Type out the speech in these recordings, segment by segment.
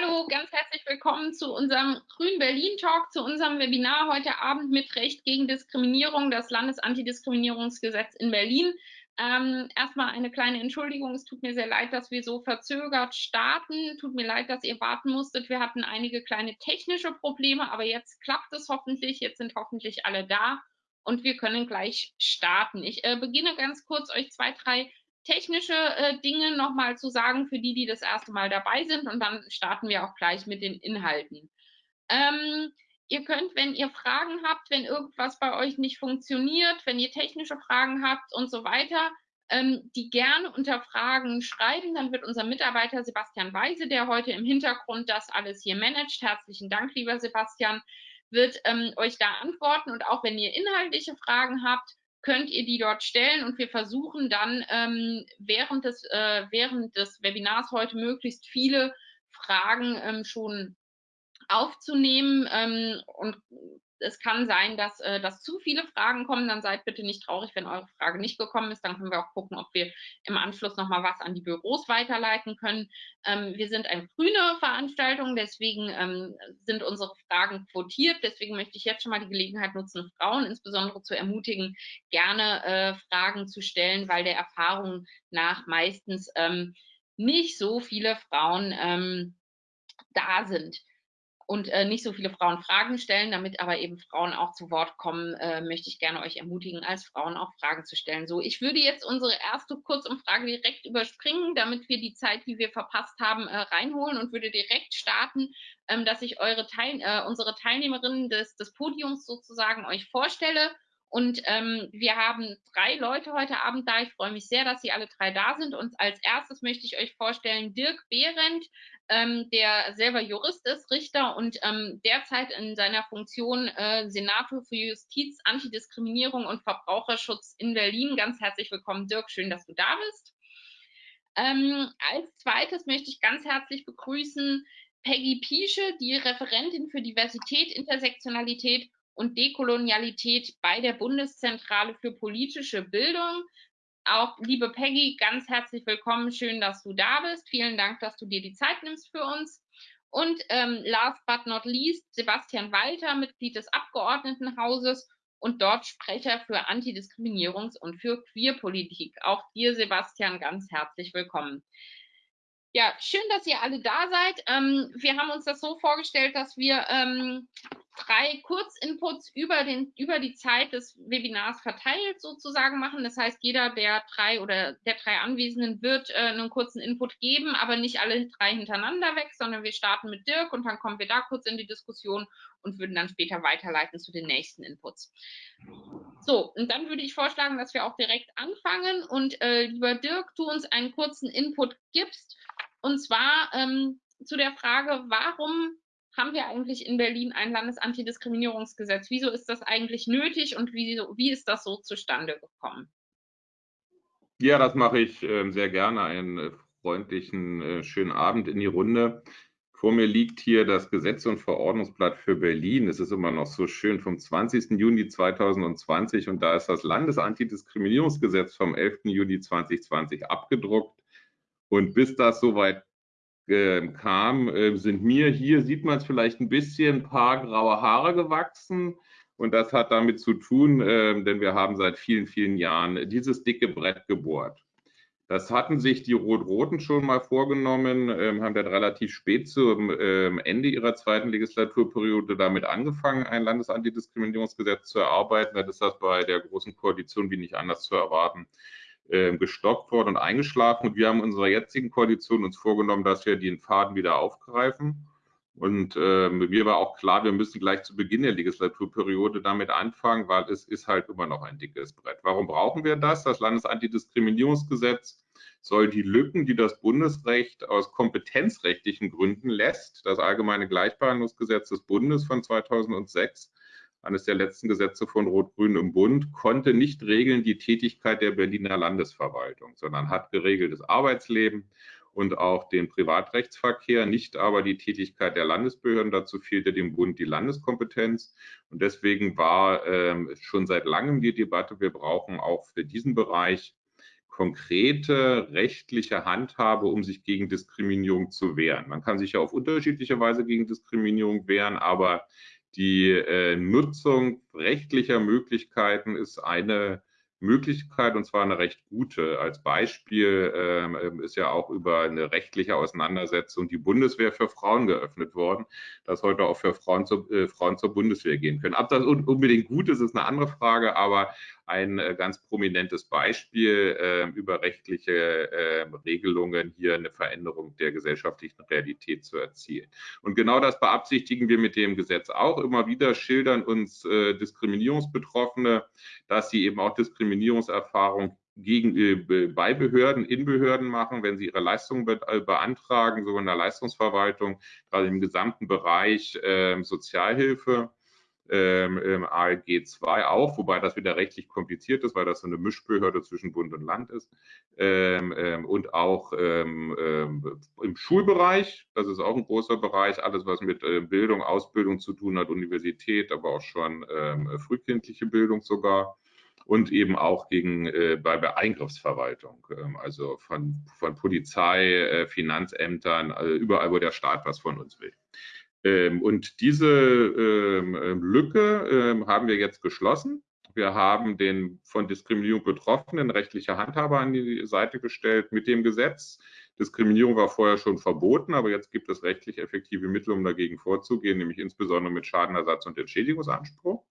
Hallo, ganz herzlich willkommen zu unserem Grün Berlin Talk, zu unserem Webinar heute Abend mit Recht gegen Diskriminierung, das Landesantidiskriminierungsgesetz in Berlin. Ähm, erstmal eine kleine Entschuldigung, es tut mir sehr leid, dass wir so verzögert starten. Tut mir leid, dass ihr warten musstet. Wir hatten einige kleine technische Probleme, aber jetzt klappt es hoffentlich. Jetzt sind hoffentlich alle da und wir können gleich starten. Ich äh, beginne ganz kurz, euch zwei, drei technische äh, Dinge nochmal zu sagen für die, die das erste Mal dabei sind. Und dann starten wir auch gleich mit den Inhalten. Ähm, ihr könnt, wenn ihr Fragen habt, wenn irgendwas bei euch nicht funktioniert, wenn ihr technische Fragen habt und so weiter, ähm, die gerne unter Fragen schreiben, dann wird unser Mitarbeiter Sebastian Weise, der heute im Hintergrund das alles hier managt, herzlichen Dank, lieber Sebastian, wird ähm, euch da antworten. Und auch wenn ihr inhaltliche Fragen habt, könnt ihr die dort stellen und wir versuchen dann ähm, während, des, äh, während des Webinars heute möglichst viele Fragen ähm, schon aufzunehmen ähm, und es kann sein, dass, äh, dass zu viele Fragen kommen. Dann seid bitte nicht traurig, wenn eure Frage nicht gekommen ist. Dann können wir auch gucken, ob wir im Anschluss nochmal was an die Büros weiterleiten können. Ähm, wir sind eine grüne Veranstaltung, deswegen ähm, sind unsere Fragen quotiert. Deswegen möchte ich jetzt schon mal die Gelegenheit nutzen, Frauen insbesondere zu ermutigen, gerne äh, Fragen zu stellen, weil der Erfahrung nach meistens ähm, nicht so viele Frauen ähm, da sind und äh, nicht so viele Frauen Fragen stellen, damit aber eben Frauen auch zu Wort kommen, äh, möchte ich gerne euch ermutigen, als Frauen auch Fragen zu stellen. So, ich würde jetzt unsere erste Kurzumfrage direkt überspringen, damit wir die Zeit, die wir verpasst haben, äh, reinholen und würde direkt starten, ähm, dass ich eure Teil äh, unsere Teilnehmerinnen des, des Podiums sozusagen euch vorstelle. Und ähm, wir haben drei Leute heute Abend da. Ich freue mich sehr, dass Sie alle drei da sind. Und als erstes möchte ich euch vorstellen Dirk Behrendt ähm, der selber Jurist ist, Richter und ähm, derzeit in seiner Funktion äh, Senator für Justiz, Antidiskriminierung und Verbraucherschutz in Berlin. Ganz herzlich willkommen, Dirk. Schön, dass du da bist. Ähm, als zweites möchte ich ganz herzlich begrüßen Peggy Piesche, die Referentin für Diversität, Intersektionalität und Dekolonialität bei der Bundeszentrale für politische Bildung. Auch liebe Peggy, ganz herzlich willkommen. Schön, dass du da bist. Vielen Dank, dass du dir die Zeit nimmst für uns. Und ähm, last but not least, Sebastian Walter, Mitglied des Abgeordnetenhauses und dort Sprecher für Antidiskriminierungs- und für Queerpolitik. Auch dir, Sebastian, ganz herzlich willkommen. Ja, schön, dass ihr alle da seid. Ähm, wir haben uns das so vorgestellt, dass wir ähm, drei Kurzinputs über, den, über die Zeit des Webinars verteilt sozusagen machen. Das heißt, jeder der drei oder der drei Anwesenden wird äh, einen kurzen Input geben, aber nicht alle drei hintereinander weg, sondern wir starten mit Dirk und dann kommen wir da kurz in die Diskussion und würden dann später weiterleiten zu den nächsten Inputs. So, und dann würde ich vorschlagen, dass wir auch direkt anfangen und äh, lieber Dirk, du uns einen kurzen Input gibst und zwar ähm, zu der Frage, warum haben wir eigentlich in Berlin ein Landesantidiskriminierungsgesetz? Wieso ist das eigentlich nötig und wie, wie ist das so zustande gekommen? Ja, das mache ich äh, sehr gerne. Einen äh, freundlichen, äh, schönen Abend in die Runde. Vor mir liegt hier das Gesetz- und Verordnungsblatt für Berlin. Es ist immer noch so schön vom 20. Juni 2020 und da ist das Landesantidiskriminierungsgesetz vom 11. Juni 2020 abgedruckt. Und bis das soweit äh, kam, äh, sind mir hier, sieht man es vielleicht ein bisschen, ein paar graue Haare gewachsen. Und das hat damit zu tun, äh, denn wir haben seit vielen, vielen Jahren dieses dicke Brett gebohrt. Das hatten sich die Rot-Roten schon mal vorgenommen, ähm, haben dann relativ spät zum ähm, Ende ihrer zweiten Legislaturperiode damit angefangen, ein Landesantidiskriminierungsgesetz zu erarbeiten. Dann ist das bei der Großen Koalition wie nicht anders zu erwarten äh, gestoppt worden und eingeschlafen. Und wir haben in unserer jetzigen Koalition uns vorgenommen, dass wir den Faden wieder aufgreifen. Und äh, mir war auch klar, wir müssen gleich zu Beginn der Legislaturperiode damit anfangen, weil es ist halt immer noch ein dickes Brett. Warum brauchen wir das? Das Landesantidiskriminierungsgesetz soll die Lücken, die das Bundesrecht aus kompetenzrechtlichen Gründen lässt, das Allgemeine Gleichbehandlungsgesetz des Bundes von 2006, eines der letzten Gesetze von Rot-Grün im Bund, konnte nicht regeln die Tätigkeit der Berliner Landesverwaltung, sondern hat geregelt das Arbeitsleben und auch den Privatrechtsverkehr, nicht aber die Tätigkeit der Landesbehörden. Dazu fehlte dem Bund die Landeskompetenz. Und deswegen war ähm, schon seit langem die Debatte, wir brauchen auch für diesen Bereich konkrete rechtliche Handhabe, um sich gegen Diskriminierung zu wehren. Man kann sich ja auf unterschiedliche Weise gegen Diskriminierung wehren, aber die äh, Nutzung rechtlicher Möglichkeiten ist eine Möglichkeit und zwar eine recht gute. Als Beispiel ähm, ist ja auch über eine rechtliche Auseinandersetzung die Bundeswehr für Frauen geöffnet worden, dass heute auch für Frauen, zu, äh, Frauen zur Bundeswehr gehen können. Ob das unbedingt gut ist, ist eine andere Frage, aber ein äh, ganz prominentes Beispiel äh, über rechtliche äh, Regelungen, hier eine Veränderung der gesellschaftlichen Realität zu erzielen. Und genau das beabsichtigen wir mit dem Gesetz auch. Immer wieder schildern uns äh, Diskriminierungsbetroffene, dass sie eben auch Diskriminierungserfahrung gegen, äh, bei Behörden, in Behörden machen, wenn sie ihre Leistungen be äh, beantragen, sowohl in der Leistungsverwaltung, gerade im gesamten Bereich äh, Sozialhilfe ähm, ALG 2 auch, wobei das wieder rechtlich kompliziert ist, weil das so eine Mischbehörde zwischen Bund und Land ist. Ähm, ähm, und auch ähm, ähm, im Schulbereich, das ist auch ein großer Bereich, alles was mit äh, Bildung, Ausbildung zu tun hat, Universität, aber auch schon ähm, frühkindliche Bildung sogar und eben auch gegen äh, bei, bei Eingriffsverwaltung, also von, von Polizei, äh, Finanzämtern, äh, überall, wo der Staat was von uns will. Ähm, und diese ähm, ähm, Lücke ähm, haben wir jetzt geschlossen. Wir haben den von Diskriminierung Betroffenen rechtliche Handhabe an die Seite gestellt mit dem Gesetz. Diskriminierung war vorher schon verboten, aber jetzt gibt es rechtlich effektive Mittel, um dagegen vorzugehen, nämlich insbesondere mit Schadenersatz und Entschädigungsanspruch.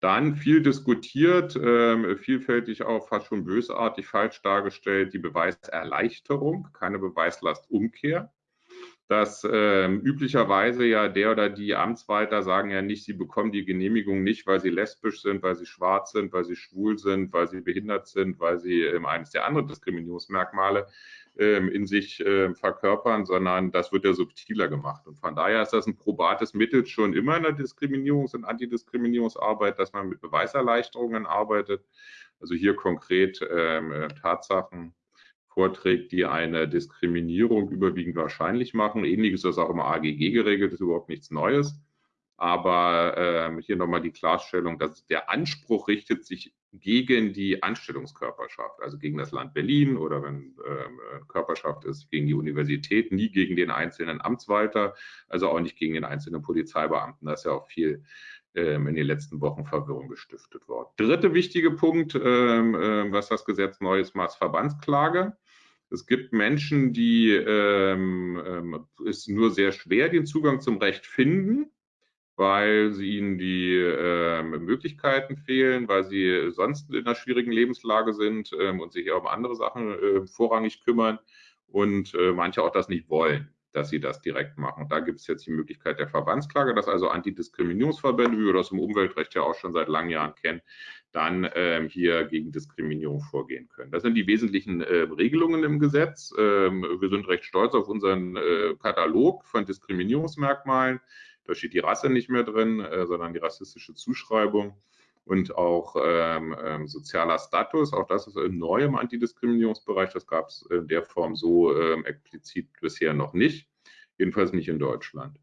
Dann viel diskutiert, äh, vielfältig auch fast schon bösartig falsch dargestellt, die Beweiserleichterung, keine Beweislastumkehr dass äh, üblicherweise ja der oder die Amtswalter sagen ja nicht, sie bekommen die Genehmigung nicht, weil sie lesbisch sind, weil sie schwarz sind, weil sie schwul sind, weil sie behindert sind, weil sie ähm, eines der anderen Diskriminierungsmerkmale ähm, in sich äh, verkörpern, sondern das wird ja subtiler gemacht. Und von daher ist das ein probates Mittel schon immer in der Diskriminierungs- und Antidiskriminierungsarbeit, dass man mit Beweiserleichterungen arbeitet. Also hier konkret ähm, äh, Tatsachen vorträgt, die eine Diskriminierung überwiegend wahrscheinlich machen. Ähnliches ist auch im AGG geregelt, ist überhaupt nichts Neues. Aber äh, hier nochmal die Klarstellung, dass der Anspruch richtet sich gegen die Anstellungskörperschaft, also gegen das Land Berlin oder wenn äh, Körperschaft ist, gegen die Universität, nie gegen den einzelnen Amtswalter, also auch nicht gegen den einzelnen Polizeibeamten. Da ist ja auch viel ähm, in den letzten Wochen Verwirrung gestiftet worden. Dritte wichtige Punkt, ähm, äh, was das Gesetz Neues macht, Verbandsklage. Es gibt Menschen, die ähm, ähm, es nur sehr schwer den Zugang zum Recht finden, weil sie ihnen die äh, Möglichkeiten fehlen, weil sie sonst in einer schwierigen Lebenslage sind ähm, und sich um andere Sachen äh, vorrangig kümmern und äh, manche auch das nicht wollen, dass sie das direkt machen. Da gibt es jetzt die Möglichkeit der Verbandsklage, dass also Antidiskriminierungsverbände, wie wir das im Umweltrecht ja auch schon seit langen Jahren kennen, dann ähm, hier gegen Diskriminierung vorgehen können. Das sind die wesentlichen äh, Regelungen im Gesetz. Ähm, wir sind recht stolz auf unseren äh, Katalog von Diskriminierungsmerkmalen. Da steht die Rasse nicht mehr drin, äh, sondern die rassistische Zuschreibung und auch ähm, ähm sozialer Status. Auch das ist neu im Antidiskriminierungsbereich. Das gab es in der Form so ähm, explizit bisher noch nicht, jedenfalls nicht in Deutschland.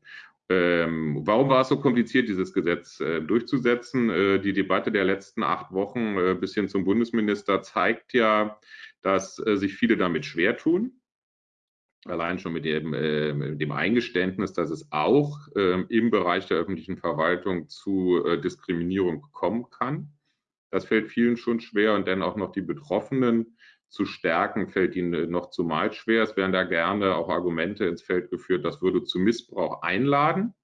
Ähm, warum war es so kompliziert, dieses Gesetz äh, durchzusetzen? Äh, die Debatte der letzten acht Wochen äh, bis hin zum Bundesminister zeigt ja, dass äh, sich viele damit schwer tun. Allein schon mit dem, äh, dem Eingeständnis, dass es auch ähm, im Bereich der öffentlichen Verwaltung zu äh, Diskriminierung kommen kann. Das fällt vielen schon schwer und dann auch noch die Betroffenen zu stärken, fällt ihnen noch zumal schwer. Es werden da gerne auch Argumente ins Feld geführt, das würde zu Missbrauch einladen.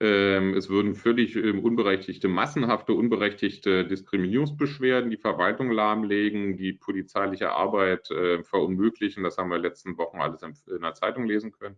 Ähm, es würden völlig ähm, unberechtigte, massenhafte, unberechtigte Diskriminierungsbeschwerden die Verwaltung lahmlegen, die polizeiliche Arbeit äh, verunmöglichen. Das haben wir in den letzten Wochen alles in der Zeitung lesen können,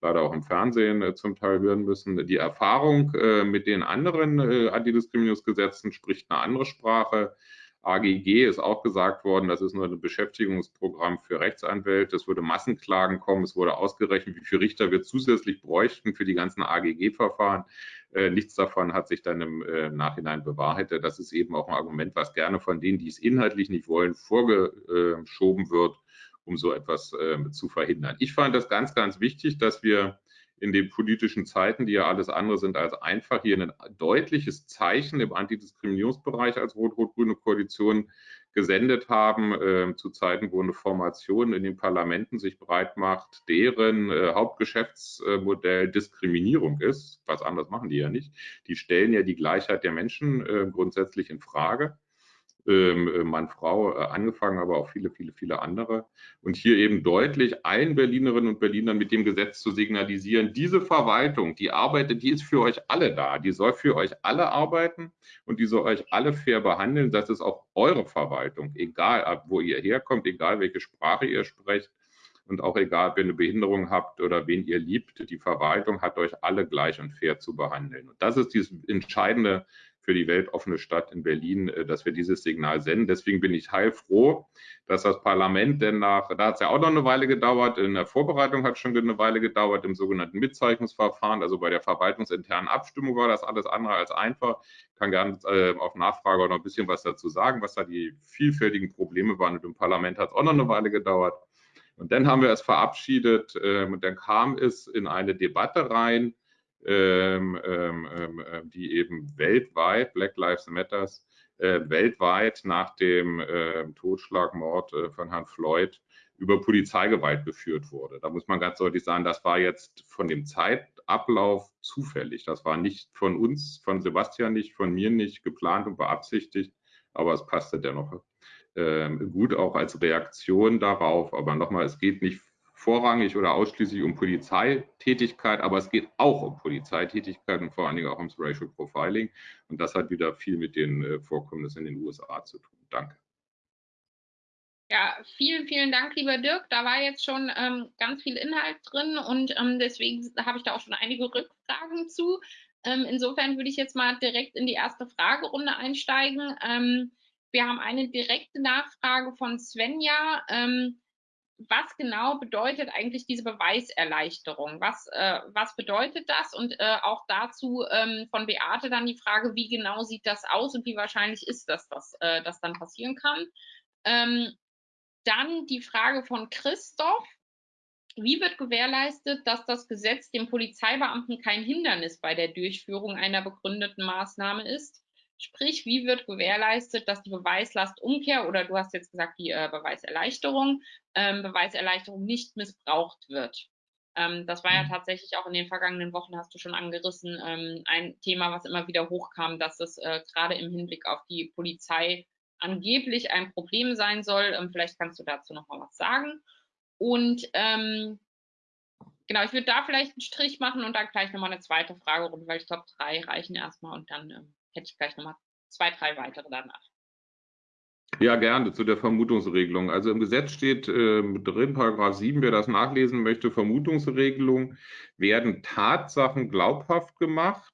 leider auch im Fernsehen äh, zum Teil hören müssen. Die Erfahrung äh, mit den anderen Antidiskriminierungsgesetzen spricht eine andere Sprache. AGG ist auch gesagt worden, das ist nur ein Beschäftigungsprogramm für Rechtsanwälte. Es würde Massenklagen kommen. Es wurde ausgerechnet, wie viele Richter wir zusätzlich bräuchten für die ganzen AGG-Verfahren. Äh, nichts davon hat sich dann im äh, Nachhinein bewahrheitet. Das ist eben auch ein Argument, was gerne von denen, die es inhaltlich nicht wollen, vorgeschoben wird, um so etwas äh, zu verhindern. Ich fand das ganz, ganz wichtig, dass wir in den politischen Zeiten, die ja alles andere sind als einfach, hier ein deutliches Zeichen im Antidiskriminierungsbereich als rot-rot-grüne Koalition gesendet haben, äh, zu Zeiten, wo eine Formation in den Parlamenten sich breit macht, deren äh, Hauptgeschäftsmodell Diskriminierung ist. Was anderes machen die ja nicht. Die stellen ja die Gleichheit der Menschen äh, grundsätzlich in Frage. Ähm, äh, Mann, Frau äh, angefangen, aber auch viele, viele, viele andere. Und hier eben deutlich allen Berlinerinnen und Berlinern mit dem Gesetz zu signalisieren, diese Verwaltung, die arbeitet, die ist für euch alle da, die soll für euch alle arbeiten und die soll euch alle fair behandeln. Das ist auch eure Verwaltung, egal wo ihr herkommt, egal welche Sprache ihr sprecht und auch egal, ob ihr eine Behinderung habt oder wen ihr liebt, die Verwaltung hat euch alle gleich und fair zu behandeln. Und das ist dieses entscheidende für die weltoffene Stadt in Berlin, äh, dass wir dieses Signal senden. Deswegen bin ich heilfroh, dass das Parlament denn nach, da hat es ja auch noch eine Weile gedauert, in der Vorbereitung hat es schon eine Weile gedauert, im sogenannten Mitzeichnungsverfahren, also bei der verwaltungsinternen Abstimmung war das alles andere als einfach. Ich kann gerne äh, auf Nachfrage auch noch ein bisschen was dazu sagen, was da die vielfältigen Probleme waren. Und im Parlament hat es auch noch eine Weile gedauert. Und dann haben wir es verabschiedet äh, und dann kam es in eine Debatte rein, ähm, ähm, ähm, äh, die eben weltweit, Black Lives Matters, äh, weltweit nach dem äh, Totschlagmord äh, von Herrn Floyd über Polizeigewalt geführt wurde. Da muss man ganz deutlich sagen, das war jetzt von dem Zeitablauf zufällig. Das war nicht von uns, von Sebastian nicht, von mir nicht geplant und beabsichtigt, aber es passte dennoch äh, gut auch als Reaktion darauf. Aber nochmal, es geht nicht vorrangig oder ausschließlich um Polizeitätigkeit, aber es geht auch um Polizeitätigkeit und vor allen Dingen auch ums Racial Profiling. Und das hat wieder viel mit den äh, Vorkommnissen in den USA zu tun. Danke. Ja, vielen, vielen Dank, lieber Dirk. Da war jetzt schon ähm, ganz viel Inhalt drin und ähm, deswegen habe ich da auch schon einige Rückfragen zu. Ähm, insofern würde ich jetzt mal direkt in die erste Fragerunde einsteigen. Ähm, wir haben eine direkte Nachfrage von Svenja. Was genau bedeutet eigentlich diese Beweiserleichterung? Was, äh, was bedeutet das? Und äh, auch dazu ähm, von Beate dann die Frage, wie genau sieht das aus und wie wahrscheinlich ist das, dass äh, das dann passieren kann? Ähm, dann die Frage von Christoph. Wie wird gewährleistet, dass das Gesetz dem Polizeibeamten kein Hindernis bei der Durchführung einer begründeten Maßnahme ist? Sprich, wie wird gewährleistet, dass die Beweislastumkehr oder du hast jetzt gesagt, die äh, Beweiserleichterung, ähm, Beweiserleichterung nicht missbraucht wird? Ähm, das war ja mhm. tatsächlich auch in den vergangenen Wochen, hast du schon angerissen, ähm, ein Thema, was immer wieder hochkam, dass es äh, gerade im Hinblick auf die Polizei angeblich ein Problem sein soll. Ähm, vielleicht kannst du dazu noch mal was sagen. Und ähm, genau, ich würde da vielleicht einen Strich machen und dann gleich nochmal eine zweite Fragerunde, weil ich glaube, drei reichen erstmal und dann ähm, hätte ich gleich nochmal zwei, drei weitere danach. Ja, gerne zu der Vermutungsregelung. Also im Gesetz steht äh, drin, Paragraph 7, wer das nachlesen möchte, Vermutungsregelung, werden Tatsachen glaubhaft gemacht,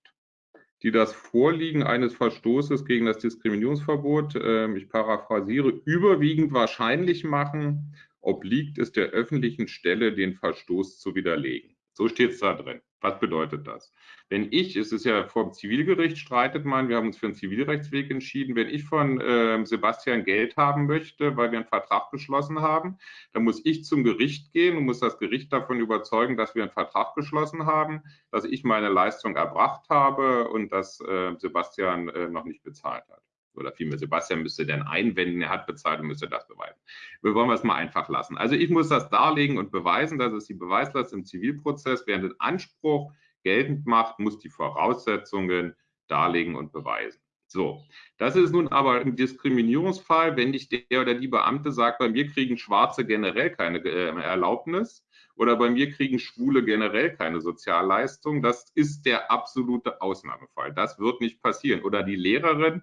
die das Vorliegen eines Verstoßes gegen das Diskriminierungsverbot, äh, ich paraphrasiere, überwiegend wahrscheinlich machen, obliegt es der öffentlichen Stelle, den Verstoß zu widerlegen. So steht es da drin. Was bedeutet das? Wenn ich, es ist ja vor dem Zivilgericht, streitet man, wir haben uns für einen Zivilrechtsweg entschieden, wenn ich von äh, Sebastian Geld haben möchte, weil wir einen Vertrag geschlossen haben, dann muss ich zum Gericht gehen und muss das Gericht davon überzeugen, dass wir einen Vertrag geschlossen haben, dass ich meine Leistung erbracht habe und dass äh, Sebastian äh, noch nicht bezahlt hat oder vielmehr Sebastian müsste dann einwenden, er hat bezahlt und müsste das beweisen. Wir wollen es mal einfach lassen. Also ich muss das darlegen und beweisen, das ist die Beweislast im Zivilprozess, während den Anspruch geltend macht, muss die Voraussetzungen darlegen und beweisen. So, das ist nun aber im Diskriminierungsfall, wenn nicht der oder die Beamte sagt, bei mir kriegen Schwarze generell keine äh, Erlaubnis oder bei mir kriegen Schwule generell keine Sozialleistung. Das ist der absolute Ausnahmefall. Das wird nicht passieren. Oder die Lehrerin,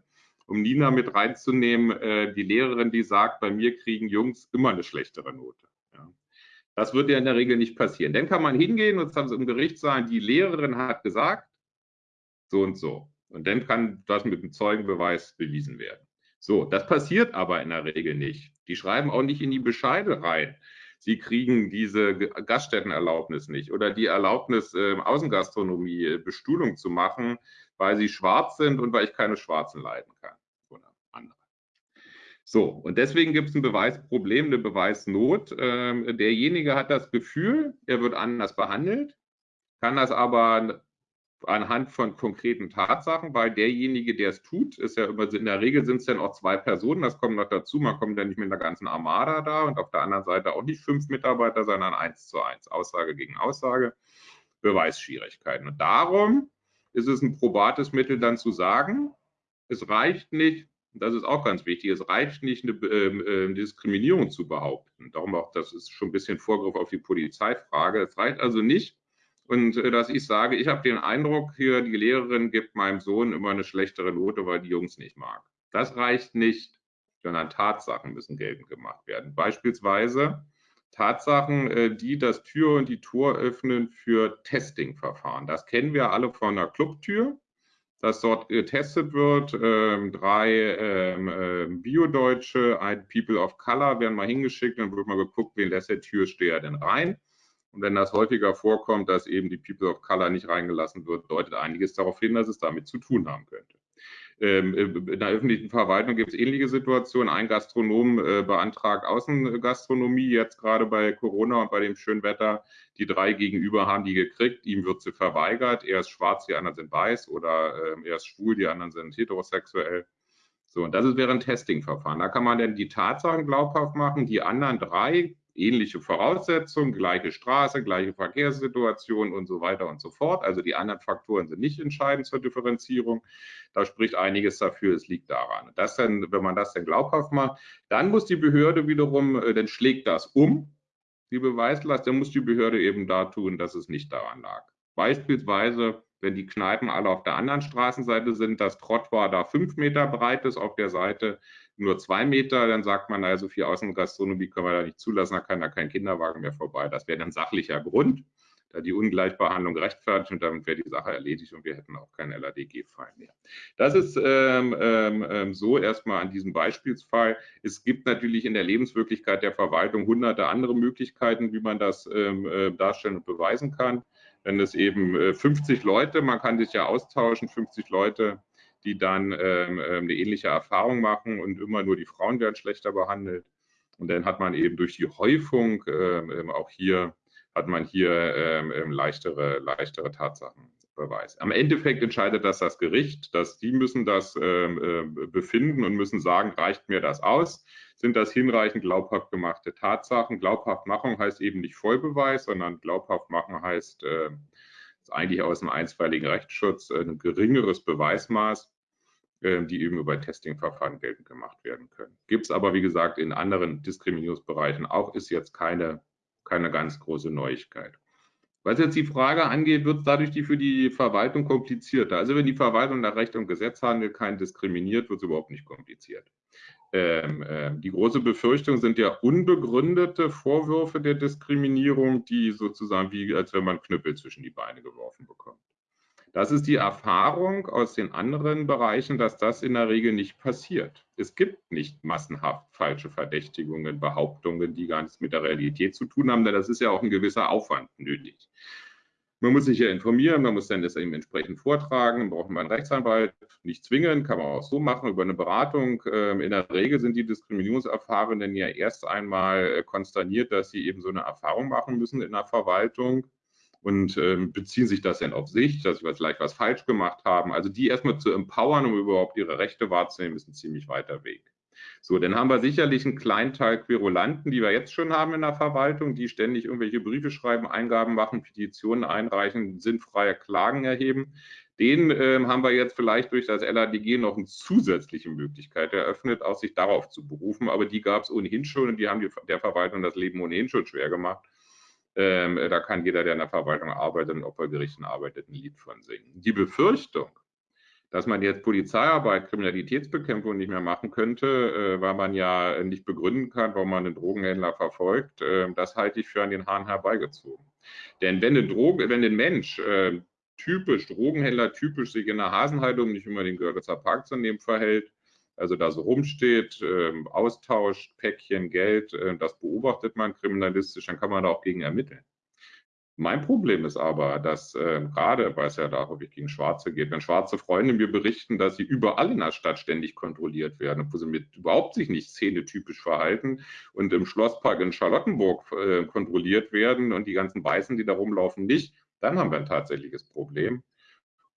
um Nina mit reinzunehmen, äh, die Lehrerin, die sagt, bei mir kriegen Jungs immer eine schlechtere Note. Das wird ja in der Regel nicht passieren. Dann kann man hingehen und im Gericht sagen, die Lehrerin hat gesagt, so und so. Und dann kann das mit dem Zeugenbeweis bewiesen werden. So, das passiert aber in der Regel nicht. Die schreiben auch nicht in die Bescheide rein. Sie kriegen diese Gaststättenerlaubnis nicht oder die Erlaubnis, äh, Außengastronomie, Bestuhlung zu machen, weil sie schwarz sind und weil ich keine Schwarzen leiden kann. So, und deswegen gibt es ein Beweisproblem, eine Beweisnot. Ähm, derjenige hat das Gefühl, er wird anders behandelt. kann das aber anhand von konkreten Tatsachen, weil derjenige, der es tut, ist ja immer, in der Regel sind es dann auch zwei Personen, das kommt noch dazu, man kommt ja nicht mit einer ganzen Armada da und auf der anderen Seite auch nicht fünf Mitarbeiter, sondern eins zu eins, Aussage gegen Aussage, Beweisschwierigkeiten. Und darum ist es ein probates Mittel dann zu sagen, es reicht nicht, das ist auch ganz wichtig, es reicht nicht, eine äh, Diskriminierung zu behaupten. Darum auch, das ist schon ein bisschen Vorgriff auf die Polizeifrage. Es reicht also nicht, und äh, dass ich sage, ich habe den Eindruck, hier die Lehrerin gibt meinem Sohn immer eine schlechtere Note, weil die Jungs nicht mag. Das reicht nicht, sondern Tatsachen müssen geltend gemacht werden. Beispielsweise Tatsachen, äh, die das Tür und die Tor öffnen für Testingverfahren. Das kennen wir alle von der Clubtür dass dort getestet wird. Ähm, drei ähm, äh, Bio-Deutsche, ein People of Color werden mal hingeschickt, dann wird mal geguckt, wen lässt der Türsteher denn rein. Und wenn das häufiger vorkommt, dass eben die People of Color nicht reingelassen wird, deutet einiges darauf hin, dass es damit zu tun haben könnte. Ähm, in der öffentlichen Verwaltung gibt es ähnliche Situationen. Ein Gastronom äh, beantragt Außengastronomie, jetzt gerade bei Corona und bei dem schönen Wetter. Die drei gegenüber haben die gekriegt, ihm wird sie verweigert. Er ist schwarz, die anderen sind weiß oder ähm, er ist schwul, die anderen sind heterosexuell. So, und das wäre ein Testingverfahren. Da kann man dann die Tatsachen glaubhaft machen. Die anderen drei ähnliche Voraussetzungen, gleiche Straße, gleiche Verkehrssituation und so weiter und so fort. Also die anderen Faktoren sind nicht entscheidend zur Differenzierung. Da spricht einiges dafür, es liegt daran. Das dann, wenn man das dann glaubhaft macht, dann muss die Behörde wiederum, äh, dann schlägt das um, die Beweislast, dann muss die Behörde eben da tun, dass es nicht daran lag. Beispielsweise, wenn die Kneipen alle auf der anderen Straßenseite sind, das Trottoir da fünf Meter breit ist auf der Seite, nur zwei Meter, dann sagt man, also für Außengastronomie können wir da nicht zulassen, da kann da kein Kinderwagen mehr vorbei. Das wäre ein sachlicher Grund, da die Ungleichbehandlung rechtfertigt und damit wäre die Sache erledigt und wir hätten auch keinen LADG-Fall mehr. Das ist ähm, ähm, ähm, so erstmal an diesem Beispielsfall. Es gibt natürlich in der Lebenswirklichkeit der Verwaltung hunderte andere Möglichkeiten, wie man das ähm, äh, darstellen und beweisen kann. Wenn es eben äh, 50 Leute, man kann sich ja austauschen, 50 Leute die dann ähm, ähm, eine ähnliche Erfahrung machen und immer nur die Frauen werden schlechter behandelt. Und dann hat man eben durch die Häufung ähm, ähm auch hier hat man hier ähm, ähm, leichtere, leichtere Tatsachenbeweis. Am Endeffekt entscheidet das das Gericht, dass die müssen das äh, befinden und müssen sagen, reicht mir das aus? Sind das hinreichend glaubhaft gemachte Tatsachen? Glaubhaftmachung heißt eben nicht Vollbeweis, sondern glaubhaft machen heißt äh, eigentlich aus dem einstweiligen Rechtsschutz äh, ein geringeres Beweismaß, äh, die eben über Testingverfahren geltend gemacht werden können. Gibt es aber, wie gesagt, in anderen Diskriminierungsbereichen auch, ist jetzt keine, keine ganz große Neuigkeit. Was jetzt die Frage angeht, wird es dadurch die für die Verwaltung komplizierter. Also wenn die Verwaltung nach Recht und Gesetz handelt, kein diskriminiert, wird es überhaupt nicht kompliziert. Ähm, äh, die große Befürchtung sind ja unbegründete Vorwürfe der Diskriminierung, die sozusagen wie, als wenn man Knüppel zwischen die Beine geworfen bekommt. Das ist die Erfahrung aus den anderen Bereichen, dass das in der Regel nicht passiert. Es gibt nicht massenhaft falsche Verdächtigungen, Behauptungen, die gar nichts mit der Realität zu tun haben, denn das ist ja auch ein gewisser Aufwand nötig. Man muss sich ja informieren, man muss dann das eben entsprechend vortragen, braucht man einen Rechtsanwalt, nicht zwingen, kann man auch so machen über eine Beratung. Ähm, in der Regel sind die Diskriminierungserfahrenen ja erst einmal äh, konsterniert, dass sie eben so eine Erfahrung machen müssen in der Verwaltung und ähm, beziehen sich das dann auf sich, dass sie vielleicht was falsch gemacht haben. Also die erstmal zu empowern, um überhaupt ihre Rechte wahrzunehmen, ist ein ziemlich weiter Weg. So, dann haben wir sicherlich einen kleinen Teil Querulanten, die wir jetzt schon haben in der Verwaltung, die ständig irgendwelche Briefe schreiben, Eingaben machen, Petitionen einreichen, sinnfreie Klagen erheben. Den äh, haben wir jetzt vielleicht durch das LADG noch eine zusätzliche Möglichkeit eröffnet, auch sich darauf zu berufen. Aber die gab es ohnehin schon und die haben die, der Verwaltung das Leben ohnehin schon schwer gemacht. Ähm, da kann jeder, der in der Verwaltung arbeitet und Opfergerichten arbeitet, ein Lied von singen. Die Befürchtung, dass man jetzt Polizeiarbeit, Kriminalitätsbekämpfung nicht mehr machen könnte, äh, weil man ja nicht begründen kann, warum man einen Drogenhändler verfolgt, äh, das halte ich für an den Haaren herbeigezogen. Denn wenn ein, Drogen, wenn ein Mensch äh, typisch, Drogenhändler typisch sich in der Hasenhaltung, nicht immer den Görlitzer Park zu nehmen, verhält, also da so rumsteht, ähm, austauscht, Päckchen, Geld, das beobachtet man kriminalistisch, dann kann man da auch gegen ermitteln. Mein Problem ist aber, dass äh, gerade, weil es ja da häufig gegen Schwarze geht, wenn schwarze Freunde mir berichten, dass sie überall in der Stadt ständig kontrolliert werden, wo sie mit überhaupt sich nicht szenetypisch verhalten und im Schlosspark in Charlottenburg äh, kontrolliert werden und die ganzen Weißen, die da rumlaufen, nicht, dann haben wir ein tatsächliches Problem.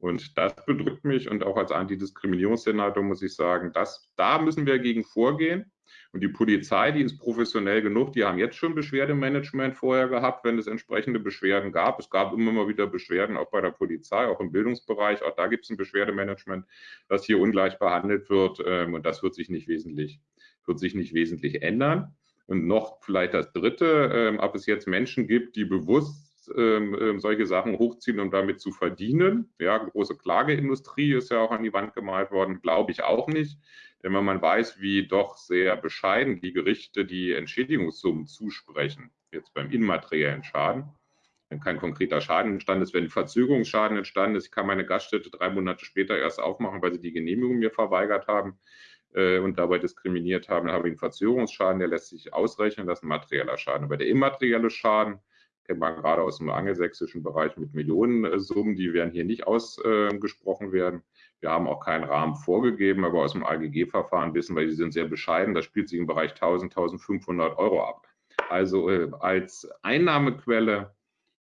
Und das bedrückt mich und auch als Antidiskriminierungssenator muss ich sagen, dass, da müssen wir gegen vorgehen. Und die Polizei, die ist professionell genug, die haben jetzt schon Beschwerdemanagement vorher gehabt, wenn es entsprechende Beschwerden gab. Es gab immer mal wieder Beschwerden, auch bei der Polizei, auch im Bildungsbereich. Auch da gibt es ein Beschwerdemanagement, das hier ungleich behandelt wird. Ähm, und das wird sich nicht wesentlich, wird sich nicht wesentlich ändern. Und noch vielleicht das Dritte, ähm, ob es jetzt Menschen gibt, die bewusst ähm, ähm, solche Sachen hochziehen, um damit zu verdienen. Ja, große Klageindustrie ist ja auch an die Wand gemalt worden, glaube ich auch nicht. Denn wenn man weiß, wie doch sehr bescheiden die Gerichte die Entschädigungssummen zusprechen, jetzt beim immateriellen Schaden, wenn kein konkreter Schaden entstanden ist, wenn Verzögerungsschaden entstanden ist, ich kann meine Gaststätte drei Monate später erst aufmachen, weil sie die Genehmigung mir verweigert haben äh, und dabei diskriminiert haben, dann habe ich einen Verzögerungsschaden, der lässt sich ausrechnen, das ist ein materieller Schaden. Aber der immaterielle Schaden, kennt man gerade aus dem angelsächsischen Bereich mit Millionensummen, die werden hier nicht ausgesprochen werden. Wir haben auch keinen Rahmen vorgegeben, aber aus dem AGG-Verfahren wissen wir, die sind sehr bescheiden. Das spielt sich im Bereich 1000, 1500 Euro ab. Also äh, als Einnahmequelle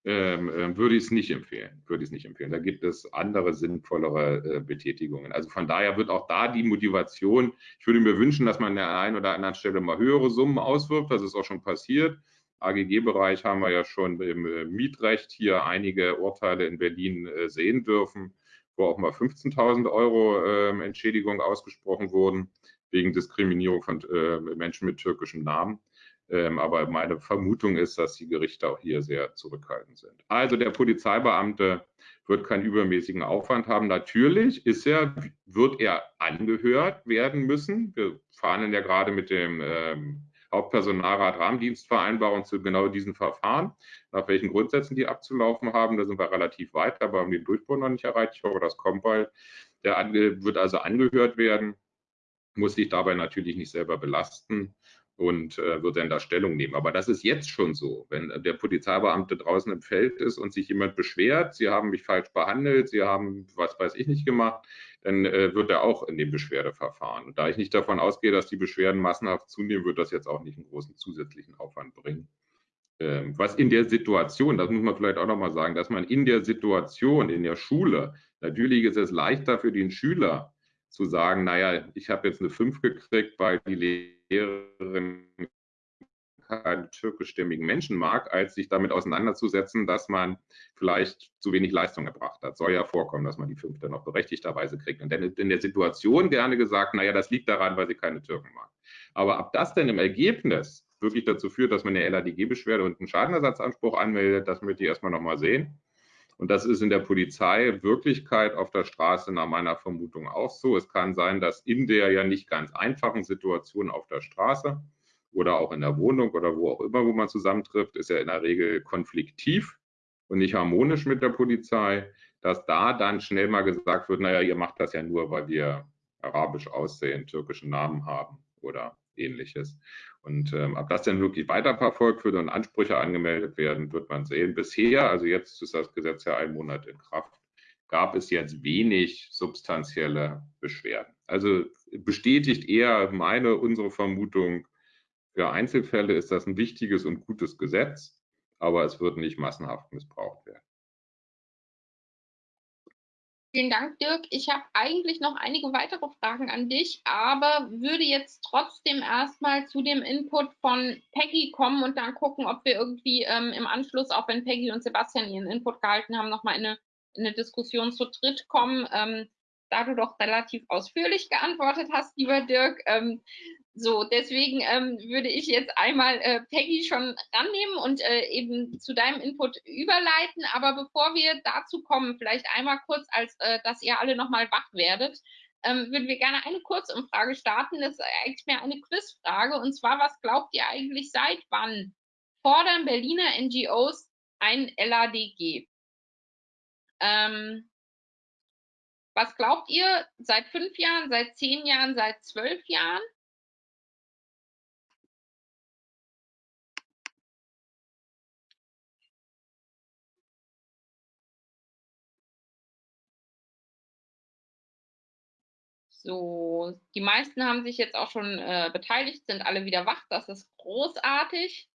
ähm, äh, würde ich es nicht empfehlen. Würde ich nicht empfehlen. Da gibt es andere sinnvollere äh, Betätigungen. Also von daher wird auch da die Motivation. Ich würde mir wünschen, dass man an der einen oder anderen Stelle mal höhere Summen auswirft. Das ist auch schon passiert. AGG-Bereich haben wir ja schon im äh, Mietrecht hier einige Urteile in Berlin äh, sehen dürfen, wo auch mal 15.000 Euro ähm, Entschädigung ausgesprochen wurden wegen Diskriminierung von äh, Menschen mit türkischen Namen. Ähm, aber meine Vermutung ist, dass die Gerichte auch hier sehr zurückhaltend sind. Also der Polizeibeamte wird keinen übermäßigen Aufwand haben. Natürlich ist er, wird er angehört werden müssen. Wir fahren ja gerade mit dem ähm, Hauptpersonalrat Rahmendienstvereinbarung zu genau diesen Verfahren, nach welchen Grundsätzen die abzulaufen haben. Da sind wir relativ weit, aber haben den Durchbruch noch nicht erreicht. Ich hoffe, das kommt bald. Der wird also angehört werden, muss sich dabei natürlich nicht selber belasten und äh, wird dann da Stellung nehmen. Aber das ist jetzt schon so. Wenn der Polizeibeamte draußen im Feld ist und sich jemand beschwert, Sie haben mich falsch behandelt, Sie haben was weiß ich nicht gemacht, dann äh, wird er auch in dem Beschwerdeverfahren. Und da ich nicht davon ausgehe, dass die Beschwerden massenhaft zunehmen, wird das jetzt auch nicht einen großen zusätzlichen Aufwand bringen. Ähm, was in der Situation, das muss man vielleicht auch nochmal sagen, dass man in der Situation, in der Schule, natürlich ist es leichter für den Schüler zu sagen, naja, ich habe jetzt eine 5 gekriegt, weil die Lehrerin keinen türkischstämmigen Menschen mag, als sich damit auseinanderzusetzen, dass man vielleicht zu wenig Leistung erbracht hat. Soll ja vorkommen, dass man die fünfte noch berechtigterweise kriegt. Und dann in der Situation gerne gesagt, naja, das liegt daran, weil sie keine Türken mag. Aber ob das denn im Ergebnis wirklich dazu führt, dass man eine LADG-Beschwerde und einen Schadenersatzanspruch anmeldet, das möchte ich erstmal nochmal sehen. Und das ist in der Polizei Wirklichkeit auf der Straße nach meiner Vermutung auch so. Es kann sein, dass in der ja nicht ganz einfachen Situation auf der Straße oder auch in der Wohnung oder wo auch immer, wo man zusammentrifft, ist ja in der Regel konfliktiv und nicht harmonisch mit der Polizei, dass da dann schnell mal gesagt wird, naja, ihr macht das ja nur, weil wir arabisch aussehen, türkischen Namen haben oder ähnliches. Und ähm, ob das denn wirklich weiterverfolgt wird und Ansprüche angemeldet werden, wird man sehen. Bisher, also jetzt ist das Gesetz ja einen Monat in Kraft, gab es jetzt wenig substanzielle Beschwerden. Also bestätigt eher meine, unsere Vermutung, für Einzelfälle ist das ein wichtiges und gutes Gesetz, aber es wird nicht massenhaft missbraucht werden. Vielen Dank, Dirk. Ich habe eigentlich noch einige weitere Fragen an dich, aber würde jetzt trotzdem erstmal zu dem Input von Peggy kommen und dann gucken, ob wir irgendwie ähm, im Anschluss, auch wenn Peggy und Sebastian ihren Input gehalten haben, nochmal in eine, in eine Diskussion zu dritt kommen. Ähm, da du doch relativ ausführlich geantwortet hast, lieber Dirk, ähm, so, deswegen ähm, würde ich jetzt einmal äh, Peggy schon rannehmen und äh, eben zu deinem Input überleiten. Aber bevor wir dazu kommen, vielleicht einmal kurz, als äh, dass ihr alle nochmal wach werdet, ähm, würden wir gerne eine Kurzumfrage starten. Das ist eigentlich mehr eine Quizfrage. Und zwar, was glaubt ihr eigentlich, seit wann fordern Berliner NGOs ein LADG? Ähm, was glaubt ihr, seit fünf Jahren, seit zehn Jahren, seit zwölf Jahren? So, die meisten haben sich jetzt auch schon äh, beteiligt, sind alle wieder wach. Das ist großartig.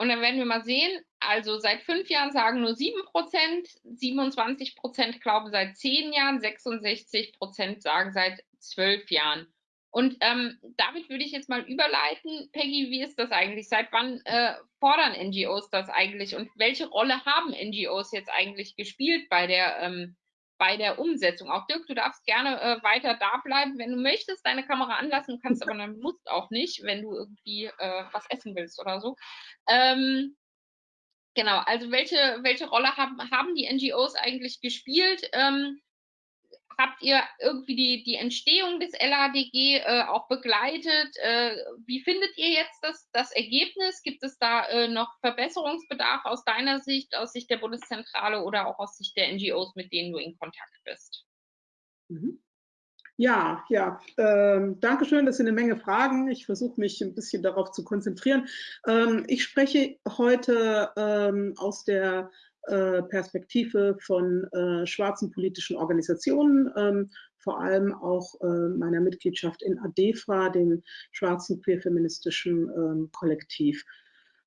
Und dann werden wir mal sehen, also seit fünf Jahren sagen nur sieben Prozent, 27 Prozent glauben seit zehn Jahren, 66 Prozent sagen seit zwölf Jahren. Und ähm, damit würde ich jetzt mal überleiten. Peggy, wie ist das eigentlich? Seit wann äh, fordern NGOs das eigentlich? Und welche Rolle haben NGOs jetzt eigentlich gespielt bei der, ähm, bei der Umsetzung? Auch Dirk, du darfst gerne äh, weiter da bleiben, wenn du möchtest, deine Kamera anlassen kannst, aber dann musst auch nicht, wenn du irgendwie äh, was essen willst oder so. Ähm, genau, also welche, welche Rolle haben, haben die NGOs eigentlich gespielt? Ähm, habt ihr irgendwie die, die Entstehung des LADG äh, auch begleitet? Äh, wie findet ihr jetzt das, das Ergebnis? Gibt es da äh, noch Verbesserungsbedarf aus deiner Sicht, aus Sicht der Bundeszentrale oder auch aus Sicht der NGOs, mit denen du in Kontakt bist? Mhm. Ja, ja, ähm, danke schön. Das sind eine Menge Fragen. Ich versuche mich ein bisschen darauf zu konzentrieren. Ähm, ich spreche heute ähm, aus der Perspektive von äh, schwarzen politischen Organisationen, ähm, vor allem auch äh, meiner Mitgliedschaft in ADEFRA, dem schwarzen queerfeministischen ähm, Kollektiv.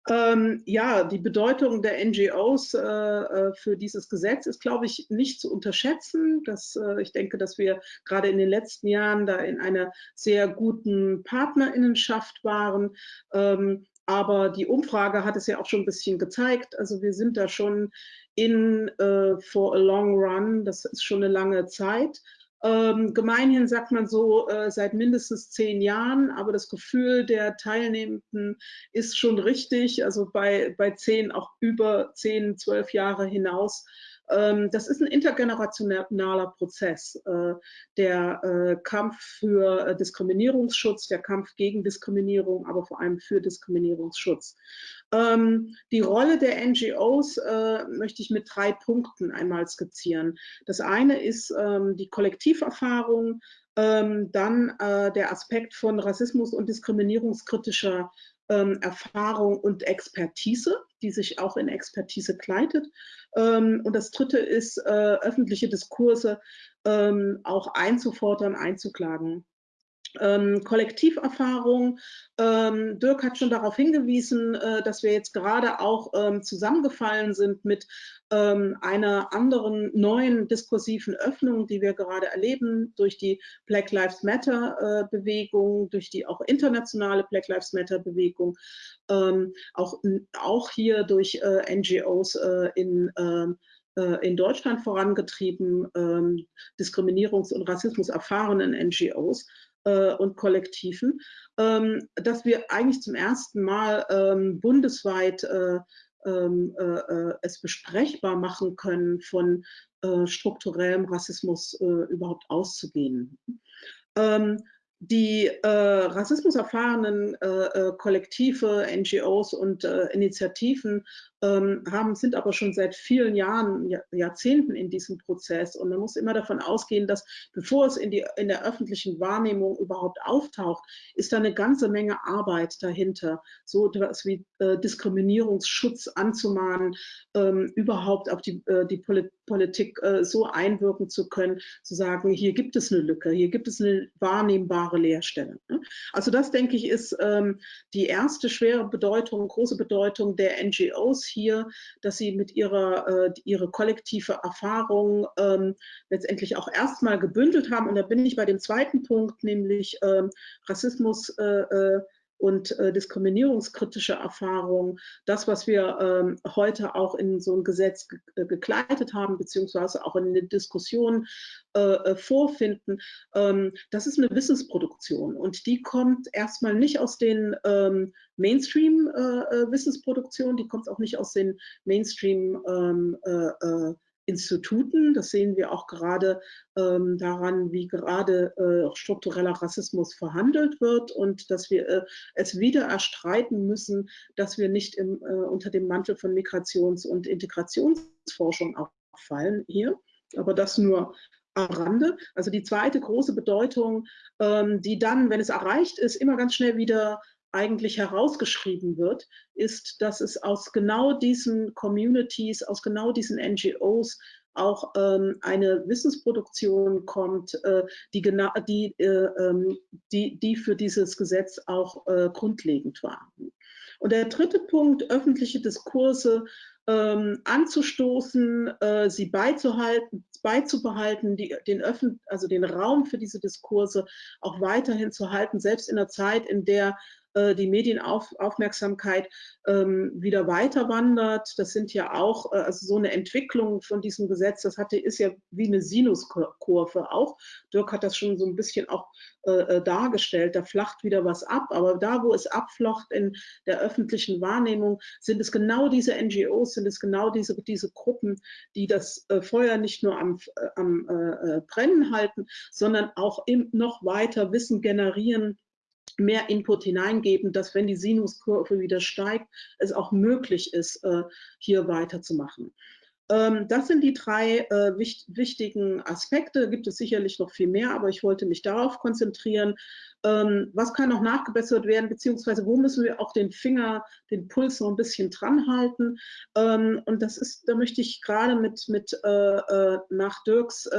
Ähm, ja, die Bedeutung der NGOs äh, äh, für dieses Gesetz ist, glaube ich, nicht zu unterschätzen. Das, äh, ich denke, dass wir gerade in den letzten Jahren da in einer sehr guten Partnerinnenschaft waren. Ähm, aber die Umfrage hat es ja auch schon ein bisschen gezeigt. Also wir sind da schon in uh, for a long run. Das ist schon eine lange Zeit. Ähm, gemeinhin sagt man so äh, seit mindestens zehn Jahren, aber das Gefühl der Teilnehmenden ist schon richtig, also bei, bei zehn auch über zehn, zwölf Jahre hinaus das ist ein intergenerationaler Prozess. Äh, der äh, Kampf für äh, Diskriminierungsschutz, der Kampf gegen Diskriminierung, aber vor allem für Diskriminierungsschutz. Ähm, die Rolle der NGOs möchte ich mit drei Punkten einmal skizzieren. Das eine ist ähm, die Kollektiverfahrung, dann der Aspekt von Rassismus und diskriminierungskritischer ähm, Erfahrung und Expertise, die sich auch in Expertise kleidet. Ähm, und das dritte ist, äh, öffentliche Diskurse ähm, auch einzufordern, einzuklagen ähm, Kollektiverfahrung. Ähm, Dirk hat schon darauf hingewiesen, äh, dass wir jetzt gerade auch ähm, zusammengefallen sind mit ähm, einer anderen neuen diskursiven Öffnung, die wir gerade erleben durch die Black Lives Matter äh, Bewegung, durch die auch internationale Black Lives Matter Bewegung, ähm, auch, auch hier durch äh, NGOs äh, in ähm, äh, in Deutschland vorangetrieben, Diskriminierungs- und Rassismus erfahrenen NGOs äh, und Kollektiven, ähm, dass wir eigentlich zum ersten Mal ähm, bundesweit äh, ähm, äh, äh, es besprechbar machen können, von äh, strukturellem Rassismus äh, überhaupt auszugehen. Ähm, die äh, rassismuserfahrenen äh, Kollektive, NGOs und äh, Initiativen haben, sind aber schon seit vielen Jahren, Jahr, Jahrzehnten in diesem Prozess. Und man muss immer davon ausgehen, dass bevor es in, die, in der öffentlichen Wahrnehmung überhaupt auftaucht, ist da eine ganze Menge Arbeit dahinter, so etwas wie äh, Diskriminierungsschutz anzumahnen, ähm, überhaupt auf die, äh, die Politik so einwirken zu können, zu sagen, hier gibt es eine Lücke, hier gibt es eine wahrnehmbare Leerstelle. Ne? Also das, denke ich, ist ähm, die erste schwere Bedeutung, große Bedeutung der NGOs hier, dass sie mit ihrer äh, ihre kollektive Erfahrung ähm, letztendlich auch erstmal gebündelt haben. Und da bin ich bei dem zweiten Punkt, nämlich ähm, Rassismus äh, äh und äh, diskriminierungskritische Erfahrungen, das, was wir ähm, heute auch in so ein Gesetz ge äh, gekleidet haben, beziehungsweise auch in den Diskussionen äh, äh, vorfinden, ähm, das ist eine Wissenssproduktion und die kommt erstmal nicht aus den ähm, Mainstream-Wissensproduktionen, äh, die kommt auch nicht aus den Mainstream- ähm, Instituten. Das sehen wir auch gerade ähm, daran, wie gerade äh, struktureller Rassismus verhandelt wird und dass wir äh, es wieder erstreiten müssen, dass wir nicht im, äh, unter dem Mantel von Migrations- und Integrationsforschung auffallen hier. Aber das nur am Rande. Also die zweite große Bedeutung, ähm, die dann, wenn es erreicht ist, immer ganz schnell wieder eigentlich herausgeschrieben wird, ist, dass es aus genau diesen Communities, aus genau diesen NGOs auch ähm, eine Wissensproduktion kommt, äh, die, die, äh, ähm, die, die für dieses Gesetz auch äh, grundlegend war. Und der dritte Punkt, öffentliche Diskurse ähm, anzustoßen, äh, sie beizuhalten, beizubehalten, die, den, Öffn also den Raum für diese Diskurse auch weiterhin zu halten, selbst in einer Zeit, in der äh, die Medienaufmerksamkeit ähm, wieder weiter wandert. Das sind ja auch, äh, also so eine Entwicklung von diesem Gesetz, das hatte, ist ja wie eine Sinuskurve auch. Dirk hat das schon so ein bisschen auch äh, äh, dargestellt. Da flacht wieder was ab, aber da, wo es abflacht in der öffentlichen Wahrnehmung, sind es genau diese NGOs, sind es genau diese, diese Gruppen, die das äh, Feuer nicht nur am, äh, am Brennen halten, sondern auch im, noch weiter Wissen generieren, mehr Input hineingeben, dass wenn die Sinuskurve wieder steigt, es auch möglich ist, äh, hier weiterzumachen. Ähm, das sind die drei äh, wichtigen Aspekte. Gibt es sicherlich noch viel mehr, aber ich wollte mich darauf konzentrieren. Ähm, was kann noch nachgebessert werden, beziehungsweise wo müssen wir auch den Finger, den Puls noch ein bisschen dran halten? Ähm, und das ist, da möchte ich gerade mit, mit äh, nach Dirks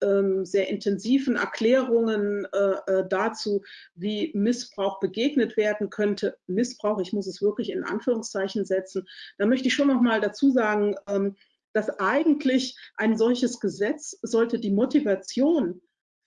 sehr intensiven Erklärungen äh, äh, dazu, wie Missbrauch begegnet werden könnte. Missbrauch, ich muss es wirklich in Anführungszeichen setzen. Da möchte ich schon noch mal dazu sagen, ähm, dass eigentlich ein solches Gesetz sollte die Motivation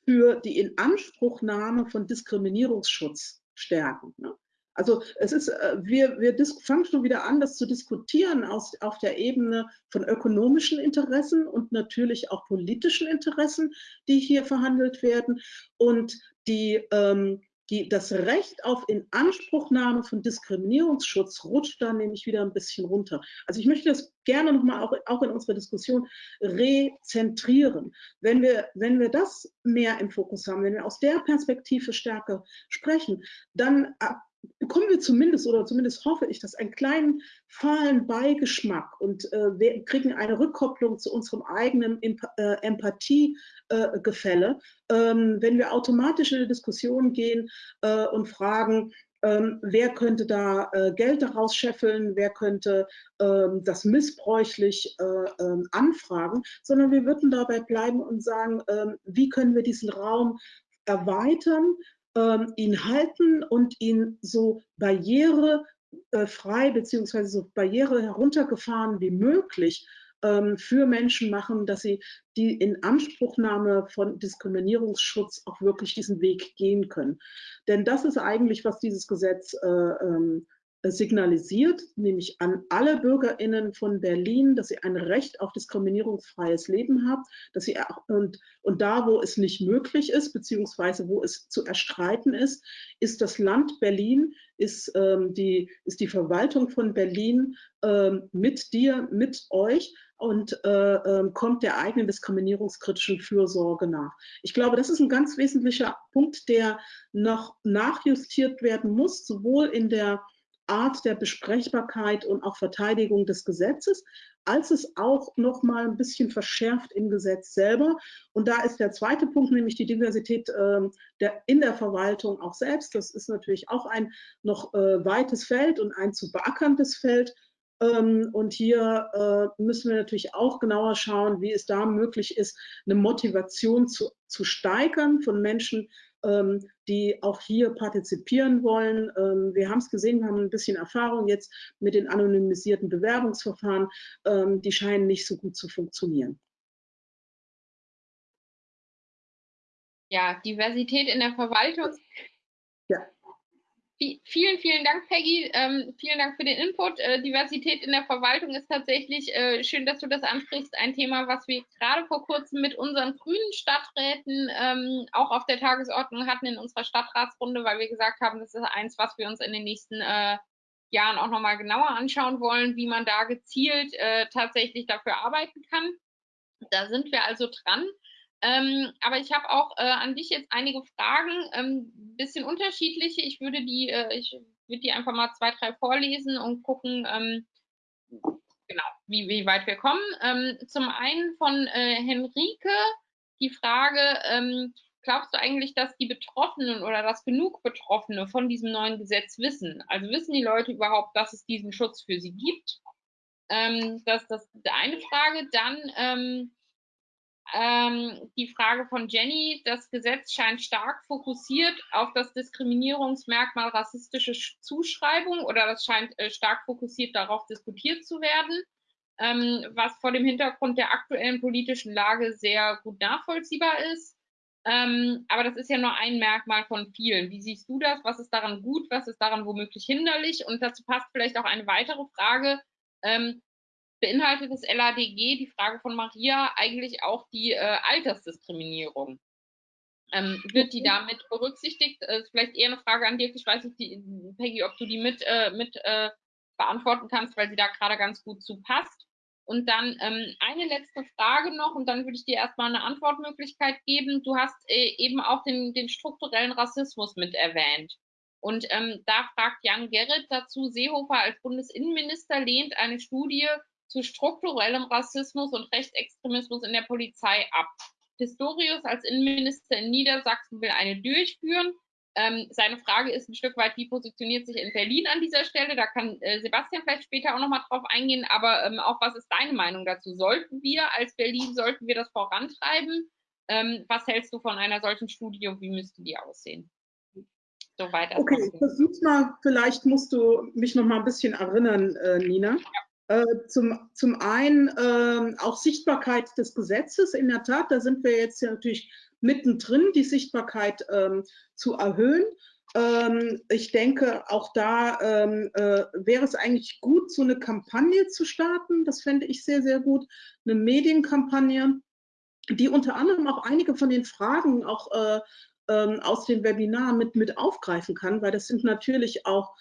für die Inanspruchnahme von Diskriminierungsschutz stärken. Ne? Also es ist, äh, wir, wir fangen schon wieder an, das zu diskutieren aus, auf der Ebene von ökonomischen Interessen und natürlich auch politischen Interessen, die hier verhandelt werden. Und die, ähm, die, das Recht auf Inanspruchnahme von Diskriminierungsschutz rutscht da nämlich wieder ein bisschen runter. Also ich möchte das gerne nochmal auch, auch in unserer Diskussion rezentrieren. Wenn wir, wenn wir das mehr im Fokus haben, wenn wir aus der Perspektive stärker sprechen, dann bekommen wir zumindest, oder zumindest hoffe ich, dass einen kleinen fahlen Beigeschmack und äh, wir kriegen eine Rückkopplung zu unserem eigenen Emp äh, Empathiegefälle, äh, ähm, wenn wir automatisch in eine Diskussion gehen äh, und fragen, ähm, wer könnte da äh, Geld daraus scheffeln, wer könnte ähm, das missbräuchlich äh, ähm, anfragen, sondern wir würden dabei bleiben und sagen, ähm, wie können wir diesen Raum erweitern, ähm, ihn halten und ihn so barrierefrei bzw. so barriere heruntergefahren wie möglich ähm, für Menschen machen, dass sie die Inanspruchnahme von Diskriminierungsschutz auch wirklich diesen Weg gehen können. Denn das ist eigentlich, was dieses Gesetz äh, ähm, signalisiert, nämlich an alle BürgerInnen von Berlin, dass sie ein Recht auf diskriminierungsfreies Leben haben, dass sie und, und da, wo es nicht möglich ist, beziehungsweise wo es zu erstreiten ist, ist das Land Berlin, ist, ähm, die, ist die Verwaltung von Berlin ähm, mit dir, mit euch und äh, äh, kommt der eigenen diskriminierungskritischen Fürsorge nach. Ich glaube, das ist ein ganz wesentlicher Punkt, der noch nachjustiert werden muss, sowohl in der Art der Besprechbarkeit und auch Verteidigung des Gesetzes, als es auch noch mal ein bisschen verschärft im Gesetz selber. Und da ist der zweite Punkt, nämlich die Diversität äh, der, in der Verwaltung auch selbst. Das ist natürlich auch ein noch äh, weites Feld und ein zu beackerndes Feld. Ähm, und hier äh, müssen wir natürlich auch genauer schauen, wie es da möglich ist, eine Motivation zu, zu steigern von Menschen, die auch hier partizipieren wollen. Ähm, wir haben es gesehen, wir haben ein bisschen Erfahrung jetzt mit den anonymisierten Bewerbungsverfahren. Ähm, die scheinen nicht so gut zu funktionieren. Ja, Diversität in der Verwaltung. Ja vielen, vielen Dank, Peggy. Ähm, vielen Dank für den Input. Äh, Diversität in der Verwaltung ist tatsächlich, äh, schön, dass du das ansprichst, ein Thema, was wir gerade vor kurzem mit unseren grünen Stadträten ähm, auch auf der Tagesordnung hatten in unserer Stadtratsrunde, weil wir gesagt haben, das ist eins, was wir uns in den nächsten äh, Jahren auch nochmal genauer anschauen wollen, wie man da gezielt äh, tatsächlich dafür arbeiten kann. Da sind wir also dran. Ähm, aber ich habe auch äh, an dich jetzt einige Fragen, ähm, bisschen unterschiedliche. Ich würde die, äh, ich würde die einfach mal zwei, drei vorlesen und gucken, ähm, genau, wie, wie weit wir kommen. Ähm, zum einen von äh, Henrike die Frage, ähm, glaubst du eigentlich, dass die Betroffenen oder dass genug Betroffene von diesem neuen Gesetz wissen? Also wissen die Leute überhaupt, dass es diesen Schutz für sie gibt? Ähm, das ist das, eine Frage. Dann ähm, die Frage von Jenny, das Gesetz scheint stark fokussiert auf das Diskriminierungsmerkmal rassistische Zuschreibung oder das scheint äh, stark fokussiert darauf diskutiert zu werden, ähm, was vor dem Hintergrund der aktuellen politischen Lage sehr gut nachvollziehbar ist. Ähm, aber das ist ja nur ein Merkmal von vielen. Wie siehst du das? Was ist daran gut? Was ist daran womöglich hinderlich? Und dazu passt vielleicht auch eine weitere Frage. Ähm, beinhaltet das LADG, die Frage von Maria, eigentlich auch die äh, Altersdiskriminierung? Ähm, wird die damit berücksichtigt? Äh, vielleicht eher eine Frage an Dirk. Ich weiß nicht, die, Peggy, ob du die mit, äh, mit äh, beantworten kannst, weil sie da gerade ganz gut zu passt. Und dann ähm, eine letzte Frage noch und dann würde ich dir erstmal eine Antwortmöglichkeit geben. Du hast äh, eben auch den, den strukturellen Rassismus mit erwähnt. Und ähm, da fragt Jan Gerrit dazu, Seehofer als Bundesinnenminister lehnt eine Studie zu strukturellem Rassismus und Rechtsextremismus in der Polizei ab. Pistorius als Innenminister in Niedersachsen will eine durchführen. Ähm, seine Frage ist ein Stück weit, wie positioniert sich in Berlin an dieser Stelle? Da kann äh, Sebastian vielleicht später auch nochmal drauf eingehen, aber ähm, auch was ist deine Meinung dazu? Sollten wir als Berlin, sollten wir das vorantreiben? Ähm, was hältst du von einer solchen Studie und wie müsste die aussehen? Soweit. Okay, versuch's mal, vielleicht musst du mich noch mal ein bisschen erinnern, äh, Nina. Ja. Äh, zum, zum einen äh, auch Sichtbarkeit des Gesetzes. In der Tat, da sind wir jetzt ja natürlich mittendrin, die Sichtbarkeit ähm, zu erhöhen. Ähm, ich denke, auch da ähm, äh, wäre es eigentlich gut, so eine Kampagne zu starten. Das fände ich sehr, sehr gut. Eine Medienkampagne, die unter anderem auch einige von den Fragen auch äh, ähm, aus dem Webinar mit, mit aufgreifen kann, weil das sind natürlich auch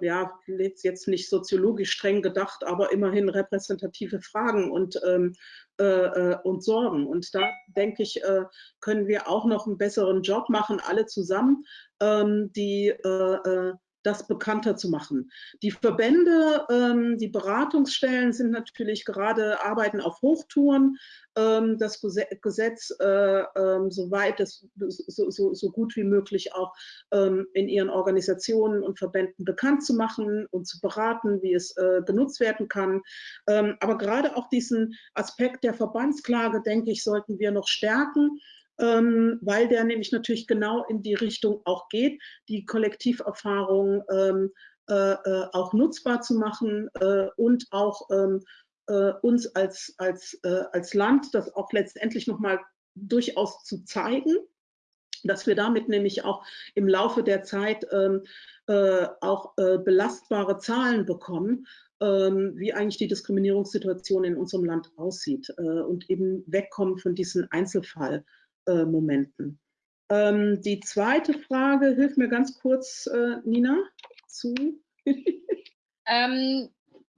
ja, jetzt nicht soziologisch streng gedacht, aber immerhin repräsentative Fragen und, ähm, äh, äh, und Sorgen. Und da denke ich, äh, können wir auch noch einen besseren Job machen, alle zusammen, ähm, die äh, äh, das bekannter zu machen. Die Verbände, ähm, die Beratungsstellen sind natürlich gerade arbeiten auf Hochtouren. Ähm, das Gesetz äh, ähm, so weit es so, so, so, gut wie möglich auch ähm, in ihren Organisationen und Verbänden bekannt zu machen und zu beraten, wie es äh, genutzt werden kann. Ähm, aber gerade auch diesen Aspekt der Verbandsklage, denke ich, sollten wir noch stärken ähm, weil der nämlich natürlich genau in die Richtung auch geht, die Kollektiverfahrung ähm, äh, äh, auch nutzbar zu machen äh, und auch ähm, äh, uns als, als, äh, als Land das auch letztendlich nochmal durchaus zu zeigen, dass wir damit nämlich auch im Laufe der Zeit ähm, äh, auch belastbare Zahlen bekommen, ähm, wie eigentlich die Diskriminierungssituation in unserem Land aussieht und eben wegkommen von diesen Einzelfall. Äh, Momenten. Ähm, die zweite Frage, hilf mir ganz kurz, äh, Nina, zu. ähm,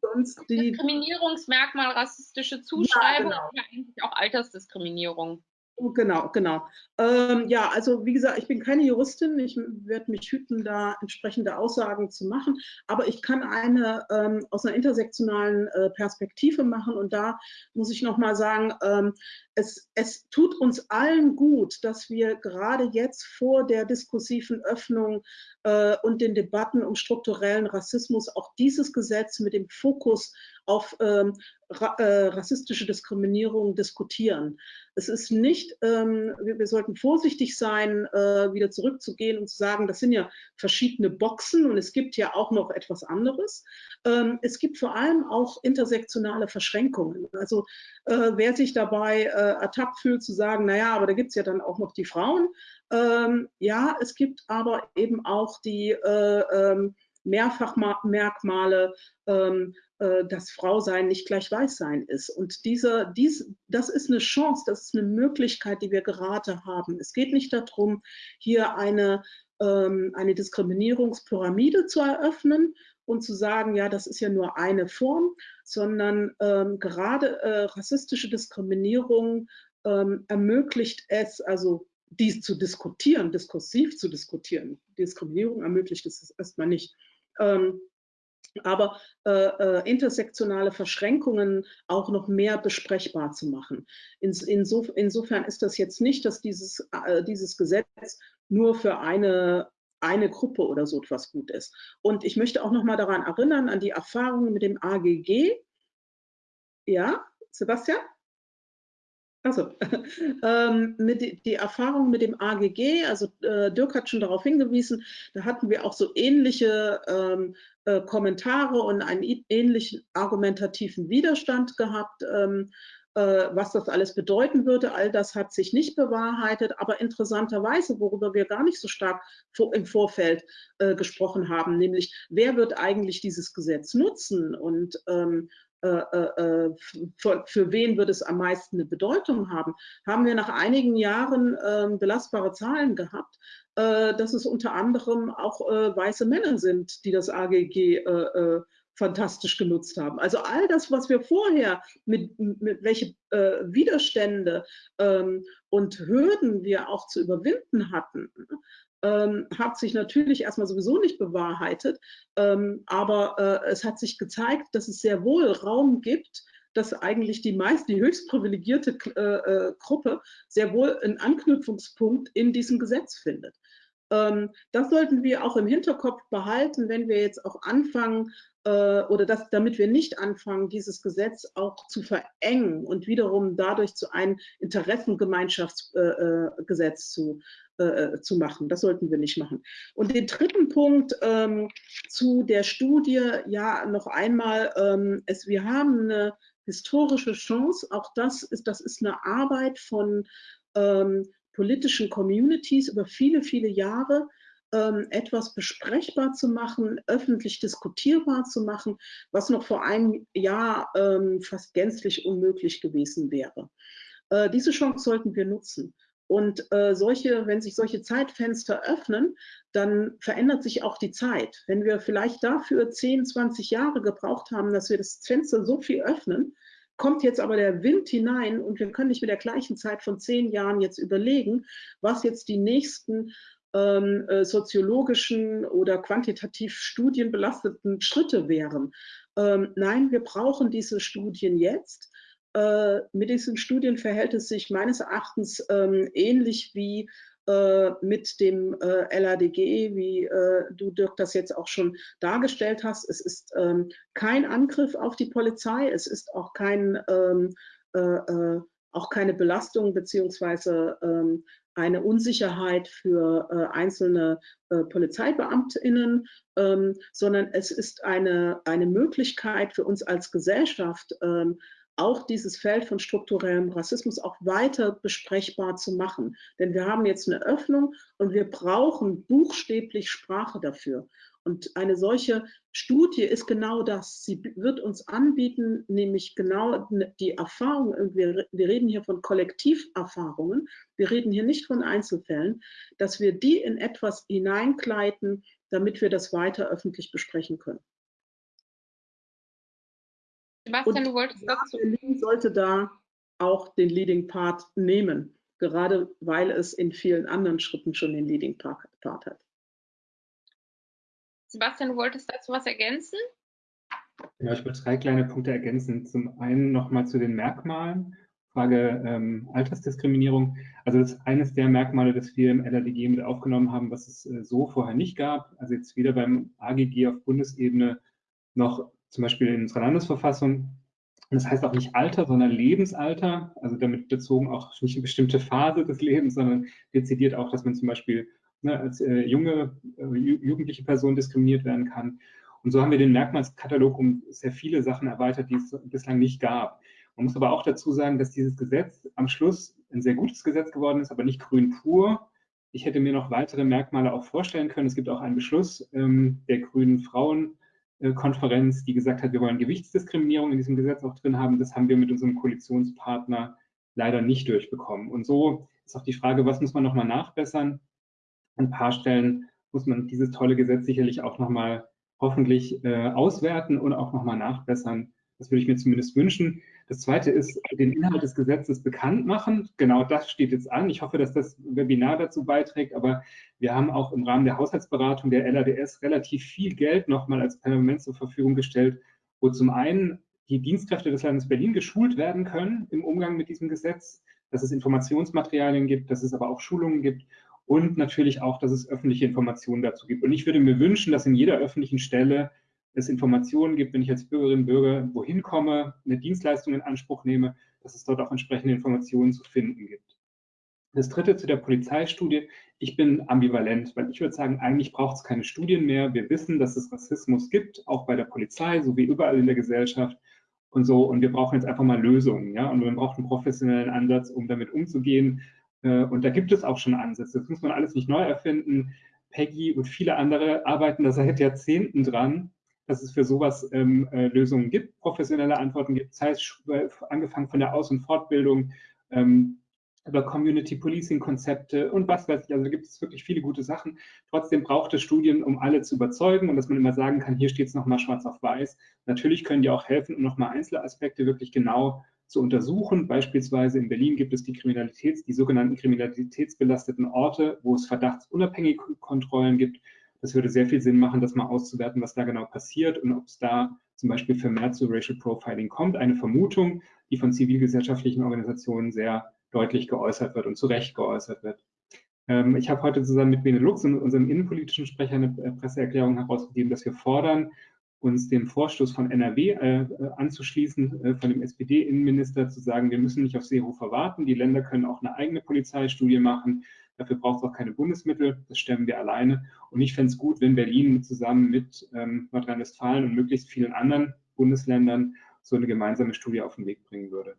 Sonst die Diskriminierungsmerkmal, rassistische Zuschreibung ja, genau. oder eigentlich auch Altersdiskriminierung. Genau, genau. Ähm, ja, also wie gesagt, ich bin keine Juristin. Ich werde mich hüten, da entsprechende Aussagen zu machen. Aber ich kann eine ähm, aus einer intersektionalen äh, Perspektive machen. Und da muss ich noch mal sagen, ähm, es, es tut uns allen gut, dass wir gerade jetzt vor der diskursiven Öffnung äh, und den Debatten um strukturellen Rassismus auch dieses Gesetz mit dem Fokus auf ähm, ra äh, rassistische Diskriminierung diskutieren. Es ist nicht, ähm, wir, wir, sollten vorsichtig sein, äh, wieder zurückzugehen und zu sagen, das sind ja verschiedene Boxen und es gibt ja auch noch etwas anderes. Ähm, es gibt vor allem auch intersektionale Verschränkungen. Also äh, wer sich dabei äh, ertappt fühlt zu sagen, naja, aber da gibt es ja dann auch noch die Frauen. Ähm, ja, es gibt aber eben auch die äh, ähm, Mehrfachmerkmale, ähm, äh, dass Frausein nicht gleich Weißsein ist. Und diese, dies, das ist eine Chance, das ist eine Möglichkeit, die wir gerade haben. Es geht nicht darum, hier eine, ähm, eine Diskriminierungspyramide zu eröffnen und zu sagen, ja, das ist ja nur eine Form, sondern ähm, gerade äh, rassistische Diskriminierung ähm, ermöglicht es, also dies zu diskutieren, diskursiv zu diskutieren. Diskriminierung ermöglicht es erstmal nicht. Ähm, aber äh, äh, intersektionale Verschränkungen auch noch mehr besprechbar zu machen. Ins, insof insofern ist das jetzt nicht, dass dieses, äh, dieses Gesetz nur für eine, eine Gruppe oder so etwas gut ist. Und ich möchte auch noch mal daran erinnern, an die Erfahrungen mit dem AGG. Ja, Sebastian? Also, ähm, mit die, Erfahrung mit dem AGG, also äh, Dirk hat schon darauf hingewiesen, da hatten wir auch so ähnliche ähm, äh, Kommentare und einen ähnlichen argumentativen Widerstand gehabt, ähm, äh, was das alles bedeuten würde. All das hat sich nicht bewahrheitet, aber interessanterweise, worüber wir gar nicht so stark vor, im Vorfeld äh, gesprochen haben, nämlich wer wird eigentlich dieses Gesetz nutzen? Und ähm, äh, äh, äh, für, für, wen wird es am meisten eine Bedeutung haben, haben wir nach einigen Jahren äh, belastbare Zahlen gehabt, äh, dass es unter anderem auch äh, weiße Männer sind, die das AGG fantastisch genutzt haben. Also all das, was wir vorher mit, mit welche Widerstände ähm, und Hürden wir auch zu überwinden hatten, ähm, hat sich natürlich erstmal sowieso nicht bewahrheitet, ähm, aber äh, es hat sich gezeigt, dass es sehr wohl Raum gibt, dass eigentlich die meist, die höchst privilegierte äh, äh, Gruppe sehr wohl einen Anknüpfungspunkt in diesem Gesetz findet. Ähm, das sollten wir auch im Hinterkopf behalten, wenn wir jetzt auch anfangen, äh, oder das, damit wir nicht anfangen, dieses Gesetz auch zu verengen und wiederum dadurch zu einem Interessengemeinschaftsgesetz äh, zu, äh, zu machen. Das sollten wir nicht machen. Und den dritten Punkt ähm, zu der Studie, ja, noch einmal, ähm, es, wir haben eine historische Chance, auch das ist, das ist eine Arbeit von ähm, politischen Communities über viele, viele Jahre, ähm, etwas besprechbar zu machen, öffentlich diskutierbar zu machen, was noch vor einem Jahr ähm, fast gänzlich unmöglich gewesen wäre. Äh, diese Chance sollten wir nutzen. Und äh, solche, wenn sich solche Zeitfenster öffnen, dann verändert sich auch die Zeit. Wenn wir vielleicht dafür 10, 20 Jahre gebraucht haben, dass wir das Fenster so viel öffnen, kommt jetzt aber der Wind hinein und wir können nicht mit der gleichen Zeit von zehn Jahren jetzt überlegen, was jetzt die nächsten ähm, äh, soziologischen oder quantitativ studienbelasteten Schritte wären. Ähm, nein, wir brauchen diese Studien jetzt. Äh, mit diesen Studien verhält es sich meines Erachtens ähm, ähnlich wie äh, mit dem äh, LADG, wie du Dirk das jetzt auch schon dargestellt hast. Es ist ähm, kein Angriff auf die Polizei, es ist auch kein ähm, äh, äh, auch keine Belastung beziehungsweise eine Unsicherheit für äh, einzelne äh, PolizeibeamtInnen, ähm, sondern es ist eine, eine Möglichkeit für uns als Gesellschaft, ähm, auch dieses Feld von strukturellem Rassismus auch weiter besprechbar zu machen. Denn wir haben jetzt eine Öffnung und wir brauchen buchstäblich Sprache dafür. Und eine solche Studie ist genau das. Sie wird uns anbieten, nämlich genau die Erfahrung, wir, reden hier von Kollektiverfahrungen, wir reden hier nicht von Einzelfällen, dass wir die in etwas hineinkleiden, damit wir das weiter öffentlich besprechen können. Sebastian, Und du wolltest dazu. Berlin sollte da auch den Leading Part nehmen, gerade weil es in vielen anderen Schritten schon den Leading Part hat. Sebastian, du wolltest dazu was ergänzen? Ja, ich würde drei kleine Punkte ergänzen. Zum einen nochmal zu den Merkmalen. Frage ähm, Altersdiskriminierung. Also das ist eines der Merkmale, das wir im LRDG mit aufgenommen haben, was es äh, so vorher nicht gab. Also jetzt weder beim AGG auf Bundesebene noch zum Beispiel in unserer Landesverfassung. das heißt auch nicht Alter, sondern Lebensalter. Also damit bezogen auch nicht eine bestimmte Phase des Lebens, sondern dezidiert auch, dass man zum Beispiel ne, als äh, junge, äh, jugendliche Person diskriminiert werden kann. Und so haben wir den Merkmalskatalog um sehr viele Sachen erweitert, die es bislang nicht gab. Man muss aber auch dazu sagen, dass dieses Gesetz am Schluss ein sehr gutes Gesetz geworden ist, aber nicht grün pur. Ich hätte mir noch weitere Merkmale auch vorstellen können. Es gibt auch einen Beschluss ähm, der Grünen Frauenkonferenz, die gesagt hat, wir wollen Gewichtsdiskriminierung in diesem Gesetz auch drin haben. Das haben wir mit unserem Koalitionspartner leider nicht durchbekommen. Und so ist auch die Frage, was muss man nochmal nachbessern? An ein paar Stellen muss man dieses tolle Gesetz sicherlich auch nochmal hoffentlich äh, auswerten und auch nochmal nachbessern. Das würde ich mir zumindest wünschen. Das zweite ist, den Inhalt des Gesetzes bekannt machen. Genau das steht jetzt an. Ich hoffe, dass das Webinar dazu beiträgt, aber wir haben auch im Rahmen der Haushaltsberatung der LADS relativ viel Geld nochmal als Parlament zur Verfügung gestellt, wo zum einen die Dienstkräfte des Landes Berlin geschult werden können im Umgang mit diesem Gesetz, dass es Informationsmaterialien gibt, dass es aber auch Schulungen gibt und natürlich auch, dass es öffentliche Informationen dazu gibt. Und ich würde mir wünschen, dass in jeder öffentlichen Stelle es Informationen gibt, wenn ich als Bürgerin und Bürger wohin komme, eine Dienstleistung in Anspruch nehme, dass es dort auch entsprechende Informationen zu finden gibt. Das dritte zu der Polizeistudie. Ich bin ambivalent, weil ich würde sagen, eigentlich braucht es keine Studien mehr. Wir wissen, dass es Rassismus gibt, auch bei der Polizei, so wie überall in der Gesellschaft und so. Und wir brauchen jetzt einfach mal Lösungen, ja. Und wir brauchen einen professionellen Ansatz, um damit umzugehen. Äh, und da gibt es auch schon Ansätze. Das muss man alles nicht neu erfinden. Peggy und viele andere arbeiten da seit Jahrzehnten dran, dass es für sowas ähm, äh, Lösungen gibt, professionelle Antworten gibt, sei es äh, angefangen von der Aus- und Fortbildung, ähm, über Community Policing Konzepte und was weiß ich. Also da gibt es wirklich viele gute Sachen. Trotzdem braucht es Studien, um alle zu überzeugen und dass man immer sagen kann, hier steht es nochmal schwarz auf weiß. Natürlich können die auch helfen, um nochmal Einzelaspekte wirklich genau zu untersuchen. Beispielsweise in Berlin gibt es die Kriminalitäts, die sogenannten kriminalitätsbelasteten Orte, wo es verdachtsunabhängige Kontrollen gibt. Das würde sehr viel Sinn machen, das mal auszuwerten, was da genau passiert und ob es da zum Beispiel vermehrt zu Racial Profiling kommt. Eine Vermutung, die von zivilgesellschaftlichen Organisationen sehr deutlich geäußert wird und zu Recht geäußert wird. Ähm, ich habe heute zusammen mit Benelux und unserem innenpolitischen Sprecher eine äh, Presseerklärung herausgegeben, dass wir fordern, uns dem Vorstoß von NRW äh, äh, anzuschließen, äh, von dem SPD-Innenminister zu sagen, wir müssen nicht auf Seehofer warten, die Länder können auch eine eigene Polizeistudie machen, dafür braucht es auch keine Bundesmittel, das stemmen wir alleine. Und ich fände es gut, wenn Berlin zusammen mit ähm, Nordrhein-Westfalen und möglichst vielen anderen Bundesländern so eine gemeinsame Studie auf den Weg bringen würde.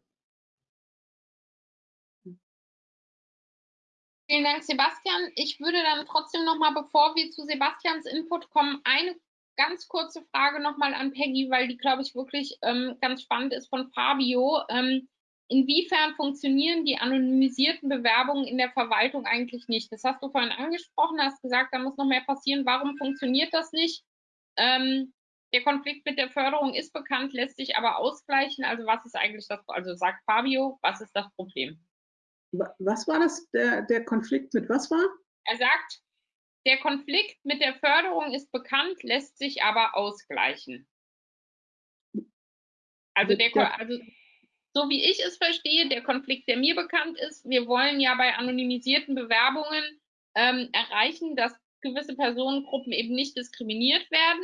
Vielen Dank, Sebastian. Ich würde dann trotzdem noch mal, bevor wir zu Sebastians Input kommen, eine ganz kurze Frage noch mal an Peggy, weil die, glaube ich, wirklich ähm, ganz spannend ist von Fabio. Ähm, inwiefern funktionieren die anonymisierten Bewerbungen in der Verwaltung eigentlich nicht? Das hast du vorhin angesprochen, hast gesagt, da muss noch mehr passieren. Warum funktioniert das nicht? Ähm, der Konflikt mit der Förderung ist bekannt, lässt sich aber ausgleichen. Also was ist eigentlich das, also sagt Fabio, was ist das Problem? Was war das, der, der Konflikt mit was war? Er sagt, der Konflikt mit der Förderung ist bekannt, lässt sich aber ausgleichen. Also, der, also so wie ich es verstehe, der Konflikt, der mir bekannt ist, wir wollen ja bei anonymisierten Bewerbungen ähm, erreichen, dass gewisse Personengruppen eben nicht diskriminiert werden.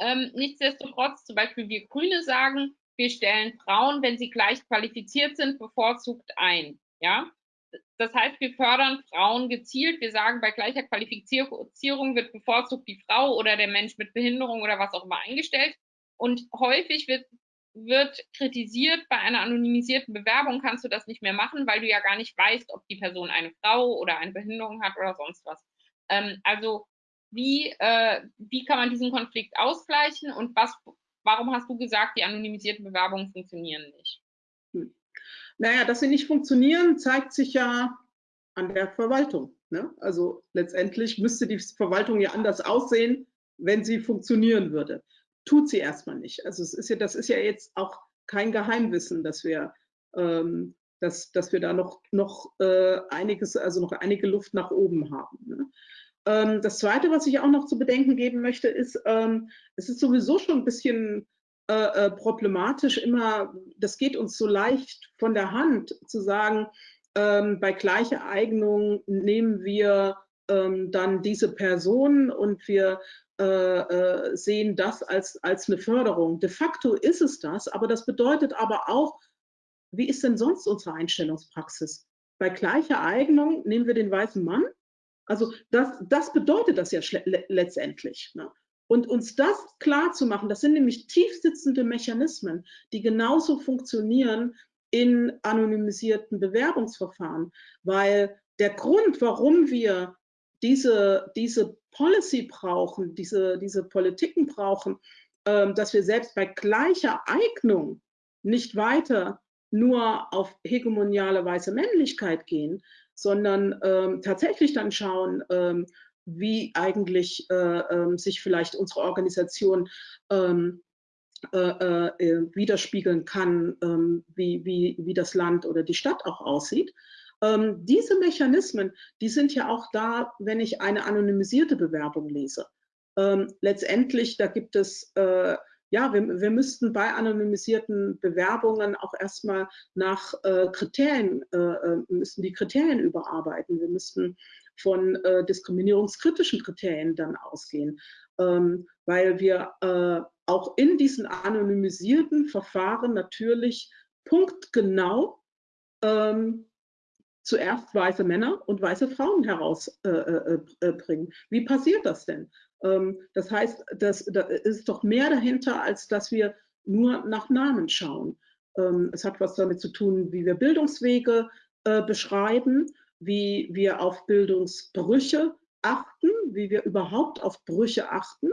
Ähm, nichtsdestotrotz, zum Beispiel wir Grüne sagen, wir stellen Frauen, wenn sie gleich qualifiziert sind, bevorzugt ein. Ja, das heißt, wir fördern Frauen gezielt. Wir sagen, bei gleicher Qualifizierung wird bevorzugt die Frau oder der Mensch mit Behinderung oder was auch immer eingestellt. Und häufig wird, wird kritisiert, bei einer anonymisierten Bewerbung kannst du das nicht mehr machen, weil du ja gar nicht weißt, ob die Person eine Frau oder eine Behinderung hat oder sonst was. Ähm, also wie, äh, wie kann man diesen Konflikt ausgleichen und was, warum hast du gesagt, die anonymisierten Bewerbungen funktionieren nicht? Hm. Naja, dass sie nicht funktionieren, zeigt sich ja an der Verwaltung. Ne? Also letztendlich müsste die Verwaltung ja anders aussehen, wenn sie funktionieren würde. Tut sie erstmal nicht. Also es ist ja, das ist ja jetzt auch kein Geheimwissen, dass wir, ähm, dass, dass wir da noch, noch äh, einiges, also noch einige Luft nach oben haben. Ne? Ähm, das Zweite, was ich auch noch zu bedenken geben möchte, ist, ähm, es ist sowieso schon ein bisschen äh, äh, problematisch immer, das geht uns so leicht von der Hand zu sagen, ähm, bei gleicher Eignung nehmen wir ähm, dann diese Person und wir äh, äh, sehen das als, als eine Förderung. De facto ist es das, aber das bedeutet aber auch, wie ist denn sonst unsere Einstellungspraxis? Bei gleicher Eignung nehmen wir den weißen Mann. Also das, das bedeutet das ja letztendlich. Ne? Und uns das klar zu machen, das sind nämlich tiefsitzende Mechanismen, die genauso funktionieren in anonymisierten Bewerbungsverfahren, weil der Grund, warum wir diese, diese Policy brauchen, diese, diese Politiken brauchen, ähm, dass wir selbst bei gleicher Eignung nicht weiter nur auf hegemoniale weiße Männlichkeit gehen, sondern ähm, tatsächlich dann schauen, ähm, wie eigentlich äh, äh, sich vielleicht unsere Organisation ähm, äh, äh, widerspiegeln kann, ähm, wie, wie, wie das Land oder die Stadt auch aussieht. Ähm, diese Mechanismen, die sind ja auch da, wenn ich eine anonymisierte Bewerbung lese. Ähm, letztendlich, da gibt es äh, ja, wir, wir müssten bei anonymisierten Bewerbungen auch erstmal nach äh, Kriterien, äh, müssten die Kriterien überarbeiten. Wir müssten von äh, diskriminierungskritischen Kriterien dann ausgehen, ähm, weil wir äh, auch in diesen anonymisierten Verfahren natürlich punktgenau ähm, zuerst weiße Männer und weiße Frauen herausbringen. Äh, äh, äh Wie passiert das denn? Ähm, das heißt, das, da ist doch mehr dahinter, als dass wir nur nach Namen schauen. Ähm, es hat was damit zu tun, wie wir Bildungswege beschreiben, wie wir auf Bildungsbrüche achten, wie wir überhaupt auf Brüche achten.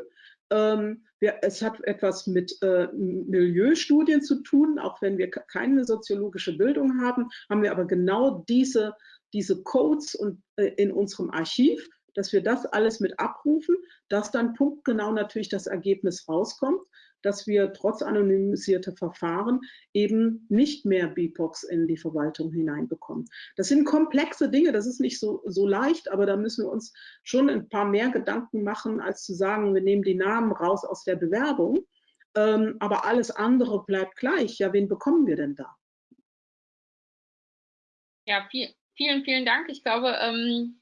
Ähm, wir, es hat etwas mit äh, Milieustudien zu tun, auch wenn wir keine soziologische Bildung haben, haben wir aber genau diese, diese Codes und, äh, in unserem Archiv, dass wir das alles mit abrufen, dass dann punktgenau natürlich das Ergebnis rauskommt dass wir trotz anonymisierter Verfahren eben nicht mehr BIPOX in die Verwaltung hineinbekommen. Das sind komplexe Dinge, das ist nicht so, so leicht, aber da müssen wir uns schon ein paar mehr Gedanken machen, als zu sagen, wir nehmen die Namen raus aus der Bewerbung, ähm, aber alles andere bleibt gleich. Ja, wen bekommen wir denn da? Ja, viel, vielen, vielen Dank. Ich glaube, ähm,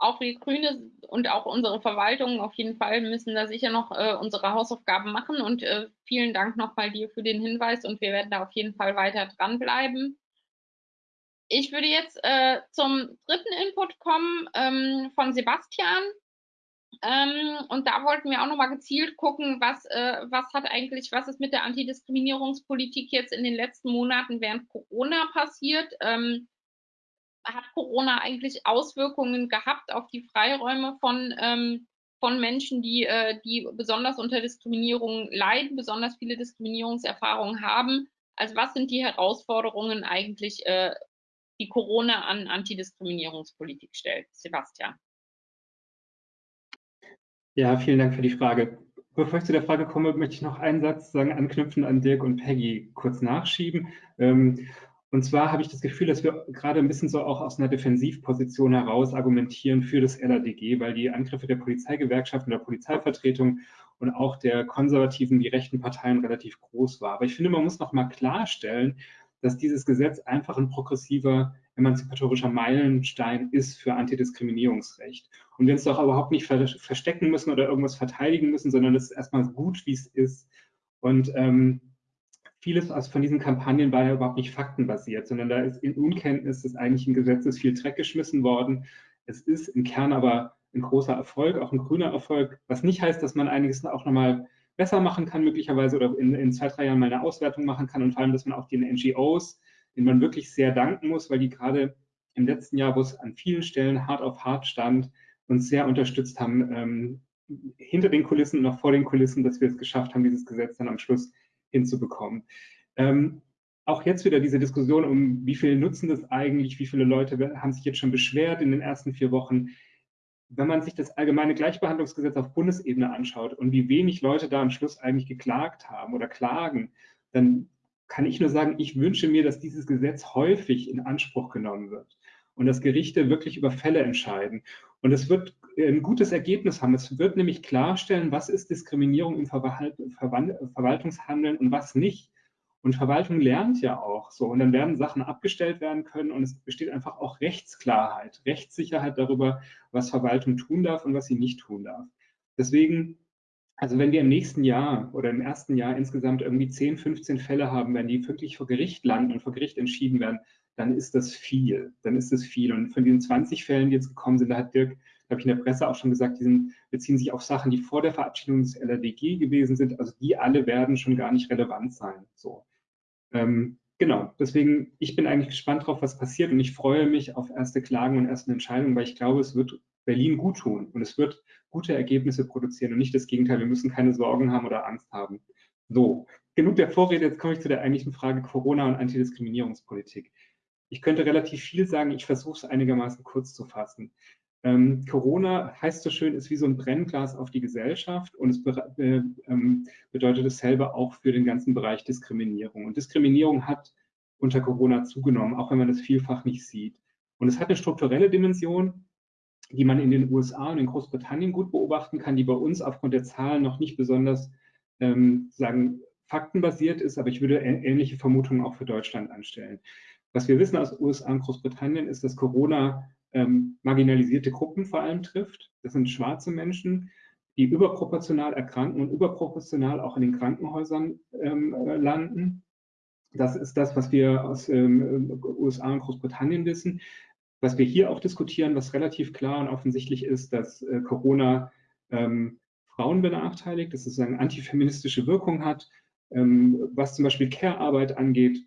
auch wir Grüne und auch unsere Verwaltung auf jeden Fall müssen da sicher noch äh, unsere Hausaufgaben machen. Und äh, vielen Dank nochmal dir für den Hinweis und wir werden da auf jeden Fall weiter dranbleiben. Ich würde jetzt äh, zum dritten Input kommen ähm, von Sebastian. Ähm, und da wollten wir auch nochmal gezielt gucken, was, äh, was hat eigentlich, was ist mit der Antidiskriminierungspolitik jetzt in den letzten Monaten während Corona passiert. Ähm, hat Corona eigentlich Auswirkungen gehabt auf die Freiräume von, ähm, von Menschen, die, äh, die besonders unter Diskriminierung leiden, besonders viele Diskriminierungserfahrungen haben? Also was sind die Herausforderungen eigentlich, äh, die Corona an Antidiskriminierungspolitik stellt? Sebastian. Ja, vielen Dank für die Frage. Bevor ich zu der Frage komme, möchte ich noch einen Satz sagen, anknüpfen an Dirk und Peggy kurz nachschieben. Ähm, und zwar habe ich das Gefühl, dass wir gerade ein bisschen so auch aus einer Defensivposition heraus argumentieren für das LADG, weil die Angriffe der Polizeigewerkschaften, der Polizeivertretung und auch der konservativen, die rechten Parteien relativ groß war. Aber ich finde, man muss noch mal klarstellen, dass dieses Gesetz einfach ein progressiver, emanzipatorischer Meilenstein ist für Antidiskriminierungsrecht. Und wir uns doch überhaupt nicht verstecken müssen oder irgendwas verteidigen müssen, sondern es ist erstmal gut, wie es ist. Und ähm, vieles aus von diesen Kampagnen war ja überhaupt nicht faktenbasiert, sondern da ist in Unkenntnis des eigentlichen Gesetzes viel Dreck geschmissen worden. Es ist im Kern aber ein großer Erfolg, auch ein grüner Erfolg, was nicht heißt, dass man einiges auch nochmal besser machen kann, möglicherweise oder in, in, zwei, drei Jahren mal eine Auswertung machen kann und vor allem, dass man auch den NGOs, denen man wirklich sehr danken muss, weil die gerade im letzten Jahr, wo es an vielen Stellen hart auf hart stand, uns sehr unterstützt haben, ähm, hinter den Kulissen und auch vor den Kulissen, dass wir es geschafft haben, dieses Gesetz dann am Schluss hinzubekommen. Ähm, auch jetzt wieder diese Diskussion um, wie viel nutzen das eigentlich, wie viele Leute haben sich jetzt schon beschwert in den ersten vier Wochen. Wenn man sich das allgemeine Gleichbehandlungsgesetz auf Bundesebene anschaut und wie wenig Leute da am Schluss eigentlich geklagt haben oder klagen, dann kann ich nur sagen, ich wünsche mir, dass dieses Gesetz häufig in Anspruch genommen wird und dass Gerichte wirklich über Fälle entscheiden. Und es wird ein gutes Ergebnis haben. Es wird nämlich klarstellen, was ist Diskriminierung im Verwaltungshandeln und was nicht. Und Verwaltung lernt ja auch so. Und dann werden Sachen abgestellt werden können und es besteht einfach auch Rechtsklarheit, Rechtssicherheit darüber, was Verwaltung tun darf und was sie nicht tun darf. Deswegen, also wenn wir im nächsten Jahr oder im ersten Jahr insgesamt irgendwie 10, 15 Fälle haben, wenn die wirklich vor Gericht landen und vor Gericht entschieden werden, dann ist das viel. Dann ist das viel. Und von diesen 20 Fällen, die jetzt gekommen sind, da hat Dirk habe ich in der Presse auch schon gesagt, die sind, beziehen sich auf Sachen, die vor der Verabschiedung des LRDG gewesen sind. Also die alle werden schon gar nicht relevant sein. So. Ähm, genau, deswegen, ich bin eigentlich gespannt drauf, was passiert und ich freue mich auf erste Klagen und erste Entscheidungen, weil ich glaube, es wird Berlin gut tun und es wird gute Ergebnisse produzieren und nicht das Gegenteil. Wir müssen keine Sorgen haben oder Angst haben. So, genug der Vorrede, jetzt komme ich zu der eigentlichen Frage Corona und Antidiskriminierungspolitik. Ich könnte relativ viel sagen, ich versuche es einigermaßen kurz zu fassen. Ähm, Corona heißt so schön, ist wie so ein Brennglas auf die Gesellschaft und es be äh, ähm, bedeutet dasselbe auch für den ganzen Bereich Diskriminierung. Und Diskriminierung hat unter Corona zugenommen, auch wenn man das vielfach nicht sieht. Und es hat eine strukturelle Dimension, die man in den USA und in Großbritannien gut beobachten kann, die bei uns aufgrund der Zahlen noch nicht besonders ähm, sagen, faktenbasiert ist, aber ich würde ähnliche Vermutungen auch für Deutschland anstellen. Was wir wissen aus USA und Großbritannien ist, dass Corona ähm, marginalisierte Gruppen vor allem trifft. Das sind schwarze Menschen, die überproportional erkranken und überproportional auch in den Krankenhäusern ähm, äh, landen. Das ist das, was wir aus ähm, USA und Großbritannien wissen. Was wir hier auch diskutieren, was relativ klar und offensichtlich ist, dass äh, Corona ähm, Frauen benachteiligt, dass es eine antifeministische Wirkung hat, ähm, was zum Beispiel Care-Arbeit angeht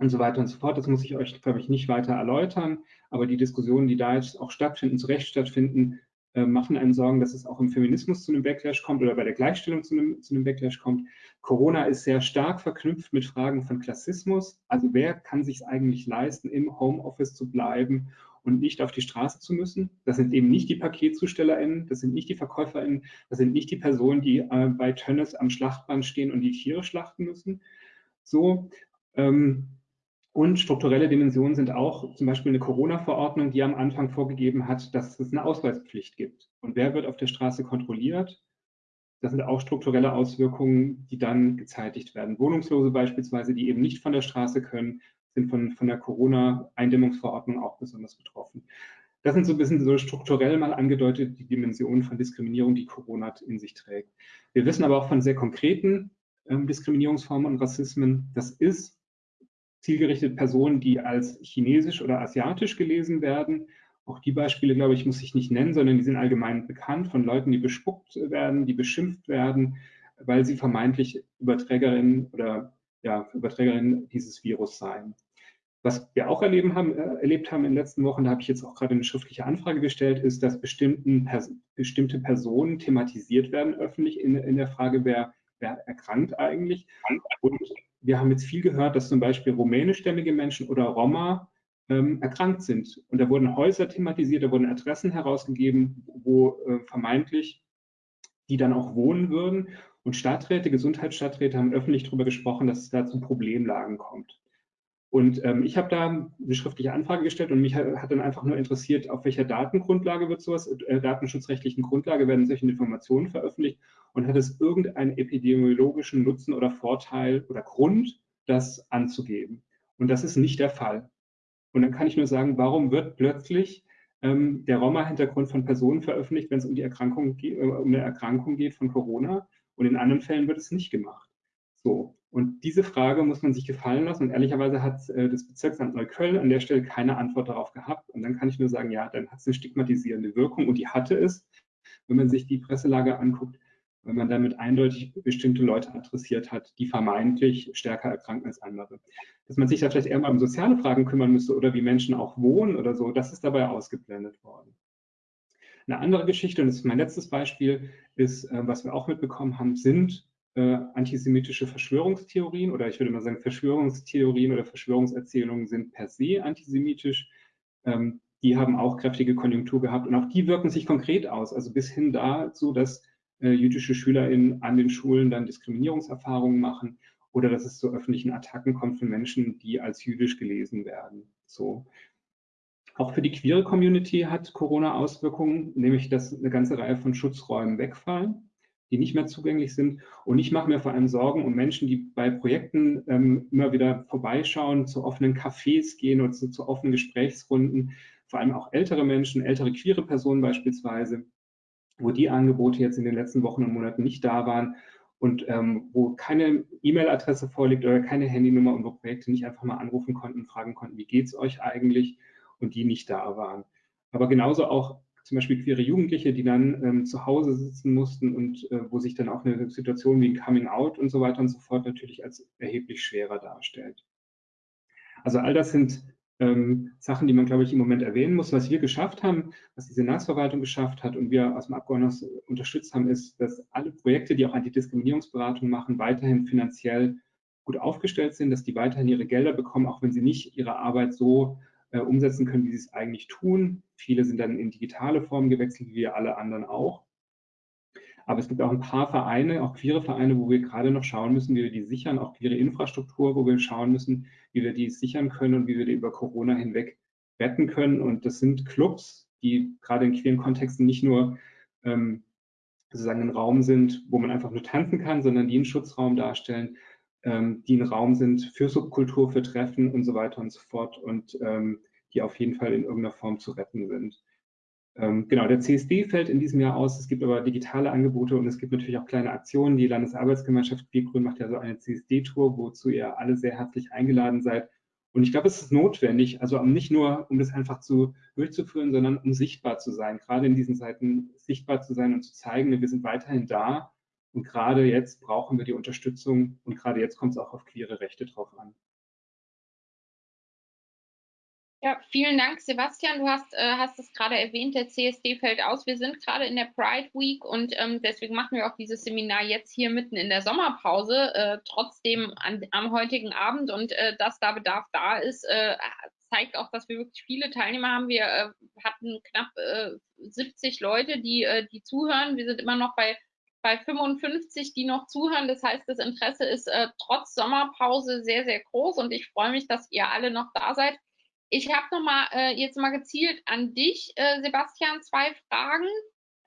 und so weiter und so fort. Das muss ich euch, glaube ich, nicht weiter erläutern. Aber die Diskussionen, die da jetzt auch stattfinden, zu Recht stattfinden, äh, machen einen Sorgen, dass es auch im Feminismus zu einem Backlash kommt oder bei der Gleichstellung zu einem, zu einem Backlash kommt. Corona ist sehr stark verknüpft mit Fragen von Klassismus. Also wer kann sich eigentlich leisten, im Homeoffice zu bleiben und nicht auf die Straße zu müssen? Das sind eben nicht die PaketzustellerInnen, das sind nicht die VerkäuferInnen, das sind nicht die Personen, die äh, bei Tönnes am Schlachtband stehen und die Tiere schlachten müssen. So, ähm, und strukturelle Dimensionen sind auch zum Beispiel eine Corona-Verordnung, die am Anfang vorgegeben hat, dass es eine Ausweispflicht gibt. Und wer wird auf der Straße kontrolliert? Das sind auch strukturelle Auswirkungen, die dann gezeitigt werden. Wohnungslose beispielsweise, die eben nicht von der Straße können, sind von, von der Corona-Eindämmungsverordnung auch besonders betroffen. Das sind so ein bisschen so strukturell mal angedeutet die Dimensionen von Diskriminierung, die Corona in sich trägt. Wir wissen aber auch von sehr konkreten ähm, Diskriminierungsformen und Rassismen, das ist zielgerichtete Personen, die als chinesisch oder asiatisch gelesen werden. Auch die Beispiele, glaube ich, muss ich nicht nennen, sondern die sind allgemein bekannt von Leuten, die bespuckt werden, die beschimpft werden, weil sie vermeintlich Überträgerinnen oder ja, Überträgerinnen dieses Virus seien. Was wir auch erleben haben, äh, erlebt haben in den letzten Wochen, da habe ich jetzt auch gerade eine schriftliche Anfrage gestellt, ist, dass bestimmten, pers bestimmte Personen thematisiert werden öffentlich in, in der Frage, wer, wer erkrankt eigentlich. Und wir haben jetzt viel gehört, dass zum Beispiel rumänischstämmige Menschen oder Roma ähm, erkrankt sind. Und da wurden Häuser thematisiert, da wurden Adressen herausgegeben, wo äh, vermeintlich die dann auch wohnen würden. Und Stadträte, Gesundheitsstadträte haben öffentlich darüber gesprochen, dass es da zu Problemlagen kommt. Und ähm, ich habe da eine schriftliche Anfrage gestellt und mich hat, dann einfach nur interessiert, auf welcher Datengrundlage wird sowas, äh, datenschutzrechtlichen Grundlage werden solche Informationen veröffentlicht und hat es irgendeinen epidemiologischen Nutzen oder Vorteil oder Grund, das anzugeben. Und das ist nicht der Fall. Und dann kann ich nur sagen, warum wird plötzlich ähm, der Roma-Hintergrund von Personen veröffentlicht, wenn es um die Erkrankung, äh, um eine Erkrankung geht von Corona und in anderen Fällen wird es nicht gemacht. So, und diese Frage muss man sich gefallen lassen. Und ehrlicherweise hat äh, das Bezirksamt Neukölln an der Stelle keine Antwort darauf gehabt. Und dann kann ich nur sagen, ja, dann hat es eine stigmatisierende Wirkung. Und die hatte es, wenn man sich die Presselage anguckt, wenn man damit eindeutig bestimmte Leute adressiert hat, die vermeintlich stärker erkranken als andere. Dass man sich da vielleicht eher mal um soziale Fragen kümmern müsste oder wie Menschen auch wohnen oder so, das ist dabei ausgeblendet worden. Eine andere Geschichte, und das ist mein letztes Beispiel, ist, äh, was wir auch mitbekommen haben, sind äh, antisemitische Verschwörungstheorien oder ich würde mal sagen, Verschwörungstheorien oder Verschwörungserzählungen sind per se antisemitisch. Ähm, die haben auch kräftige Konjunktur gehabt und auch die wirken sich konkret aus, also bis hin dazu, dass äh, jüdische SchülerInnen an den Schulen dann Diskriminierungserfahrungen machen oder dass es zu öffentlichen Attacken kommt von Menschen, die als jüdisch gelesen werden. So. Auch für die queere Community hat Corona Auswirkungen, nämlich dass eine ganze Reihe von Schutzräumen wegfallen die nicht mehr zugänglich sind. Und ich mache mir vor allem Sorgen um Menschen, die bei Projekten ähm, immer wieder vorbeischauen, zu offenen Cafés gehen oder zu, zu, offenen Gesprächsrunden, vor allem auch ältere Menschen, ältere queere Personen beispielsweise, wo die Angebote jetzt in den letzten Wochen und Monaten nicht da waren und ähm, wo keine E-Mail-Adresse vorliegt oder keine Handynummer und wo Projekte nicht einfach mal anrufen konnten fragen konnten, wie geht es euch eigentlich und die nicht da waren. Aber genauso auch zum Beispiel queere Jugendliche, die dann ähm, zu Hause sitzen mussten und äh, wo sich dann auch eine Situation wie ein Coming Out und so weiter und so fort natürlich als erheblich schwerer darstellt. Also all das sind ähm, Sachen, die man, glaube ich, im Moment erwähnen muss. Was wir geschafft haben, was die Senatsverwaltung geschafft hat und wir aus dem Abgeordneten unterstützt haben, ist, dass alle Projekte, die auch Antidiskriminierungsberatung machen, weiterhin finanziell gut aufgestellt sind, dass die weiterhin ihre Gelder bekommen, auch wenn sie nicht ihre Arbeit so umsetzen können, wie sie es eigentlich tun. Viele sind dann in digitale Form gewechselt, wie wir alle anderen auch. Aber es gibt auch ein paar Vereine, auch queere Vereine, wo wir gerade noch schauen müssen, wie wir die sichern, auch queere Infrastruktur, wo wir schauen müssen, wie wir die sichern können und wie wir die über Corona hinweg retten können. Und das sind Clubs, die gerade in queeren Kontexten nicht nur ähm, sozusagen ein Raum sind, wo man einfach nur tanzen kann, sondern die einen Schutzraum darstellen, ähm, die ein Raum sind für Subkultur, für Treffen und so weiter und so fort und ähm, die auf jeden Fall in irgendeiner Form zu retten sind. Ähm, genau, der CSD fällt in diesem Jahr aus. Es gibt aber digitale Angebote und es gibt natürlich auch kleine Aktionen. Die Landesarbeitsgemeinschaft Biergrün macht ja so eine CSD-Tour, wozu ihr alle sehr herzlich eingeladen seid. Und ich glaube, es ist notwendig, also nicht nur, um das einfach zu durchzuführen, sondern um sichtbar zu sein, gerade in diesen Zeiten sichtbar zu sein und zu zeigen, wir sind weiterhin da. Und gerade jetzt brauchen wir die Unterstützung und gerade jetzt kommt es auch auf queere Rechte drauf an. Ja, vielen Dank, Sebastian. Du hast, äh, hast es gerade erwähnt, der CSD fällt aus. Wir sind gerade in der Pride Week und ähm, deswegen machen wir auch dieses Seminar jetzt hier mitten in der Sommerpause, äh, trotzdem an, am heutigen Abend. Und äh, dass da Bedarf da ist, äh, zeigt auch, dass wir wirklich viele Teilnehmer haben. Wir äh, hatten knapp 70 äh, Leute, die, die zuhören. Wir sind immer noch bei bei 55, die noch zuhören. Das heißt, das Interesse ist äh, trotz Sommerpause sehr, sehr groß und ich freue mich, dass ihr alle noch da seid. Ich habe noch mal äh, jetzt mal gezielt an dich, äh, Sebastian, zwei Fragen,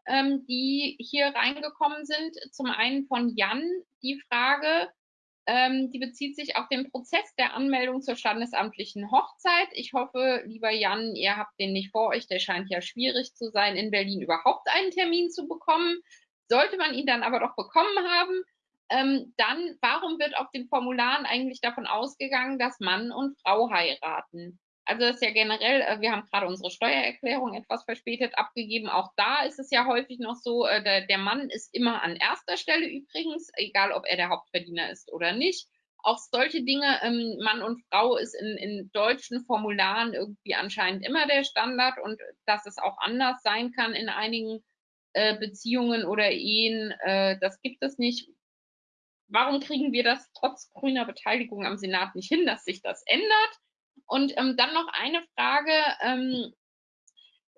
ähm, die hier reingekommen sind. Zum einen von Jan die Frage, ähm, die bezieht sich auf den Prozess der Anmeldung zur standesamtlichen Hochzeit. Ich hoffe, lieber Jan, ihr habt den nicht vor euch. Der scheint ja schwierig zu sein, in Berlin überhaupt einen Termin zu bekommen. Sollte man ihn dann aber doch bekommen haben, ähm, dann warum wird auf den Formularen eigentlich davon ausgegangen, dass Mann und Frau heiraten? Also das ist ja generell, äh, wir haben gerade unsere Steuererklärung etwas verspätet abgegeben. Auch da ist es ja häufig noch so, äh, der, der Mann ist immer an erster Stelle übrigens, egal ob er der Hauptverdiener ist oder nicht. Auch solche Dinge, ähm, Mann und Frau ist in, in deutschen Formularen irgendwie anscheinend immer der Standard und dass es auch anders sein kann in einigen äh, Beziehungen oder Ehen, äh, das gibt es nicht. Warum kriegen wir das trotz grüner Beteiligung am Senat nicht hin, dass sich das ändert? Und ähm, dann noch eine Frage ähm,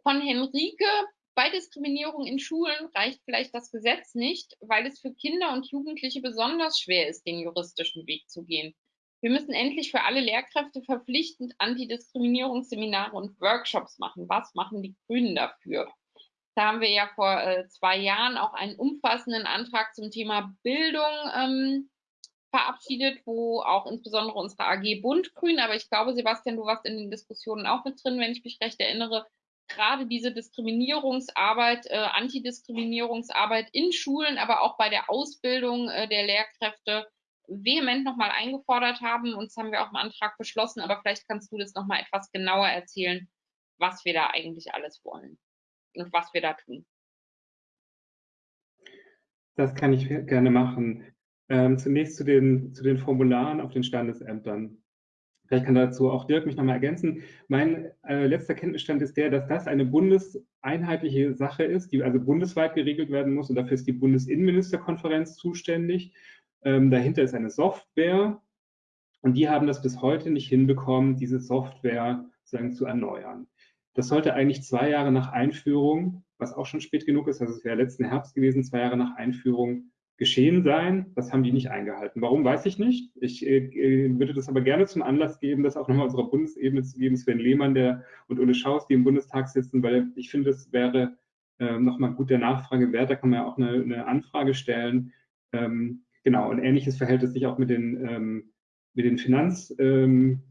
von Henrike. Bei Diskriminierung in Schulen reicht vielleicht das Gesetz nicht, weil es für Kinder und Jugendliche besonders schwer ist, den juristischen Weg zu gehen. Wir müssen endlich für alle Lehrkräfte verpflichtend Antidiskriminierungsseminare und Workshops machen. Was machen die Grünen dafür? Da haben wir ja vor äh, zwei Jahren auch einen umfassenden Antrag zum Thema Bildung ähm, verabschiedet, wo auch insbesondere unsere AG Bund-Grün, aber ich glaube, Sebastian, du warst in den Diskussionen auch mit drin, wenn ich mich recht erinnere, gerade diese Diskriminierungsarbeit, äh, Antidiskriminierungsarbeit in Schulen, aber auch bei der Ausbildung äh, der Lehrkräfte vehement nochmal eingefordert haben. Und das haben wir auch im Antrag beschlossen, aber vielleicht kannst du das nochmal etwas genauer erzählen, was wir da eigentlich alles wollen was wir da tun. Das kann ich gerne machen. Ähm, zunächst zu den, zu den Formularen auf den Standesämtern. Vielleicht kann dazu auch Dirk mich nochmal ergänzen. Mein äh, letzter Kenntnisstand ist der, dass das eine bundeseinheitliche Sache ist, die also bundesweit geregelt werden muss und dafür ist die Bundesinnenministerkonferenz zuständig. Ähm, dahinter ist eine Software und die haben das bis heute nicht hinbekommen, diese Software sozusagen zu erneuern. Das sollte eigentlich zwei Jahre nach Einführung, was auch schon spät genug ist, also es wäre letzten Herbst gewesen, zwei Jahre nach Einführung geschehen sein. Das haben die nicht eingehalten. Warum, weiß ich nicht. Ich äh, äh, würde das aber gerne zum Anlass geben, das auch nochmal unserer Bundesebene zu geben, Sven Lehmann der, und Ulle Schaus, die im Bundestag sitzen, weil ich finde, es wäre äh, nochmal gut der Nachfrage wert. Da kann man ja auch eine, eine Anfrage stellen. Ähm, genau, und ähnliches verhält es sich auch mit den, ähm, mit den Finanzämtern ähm,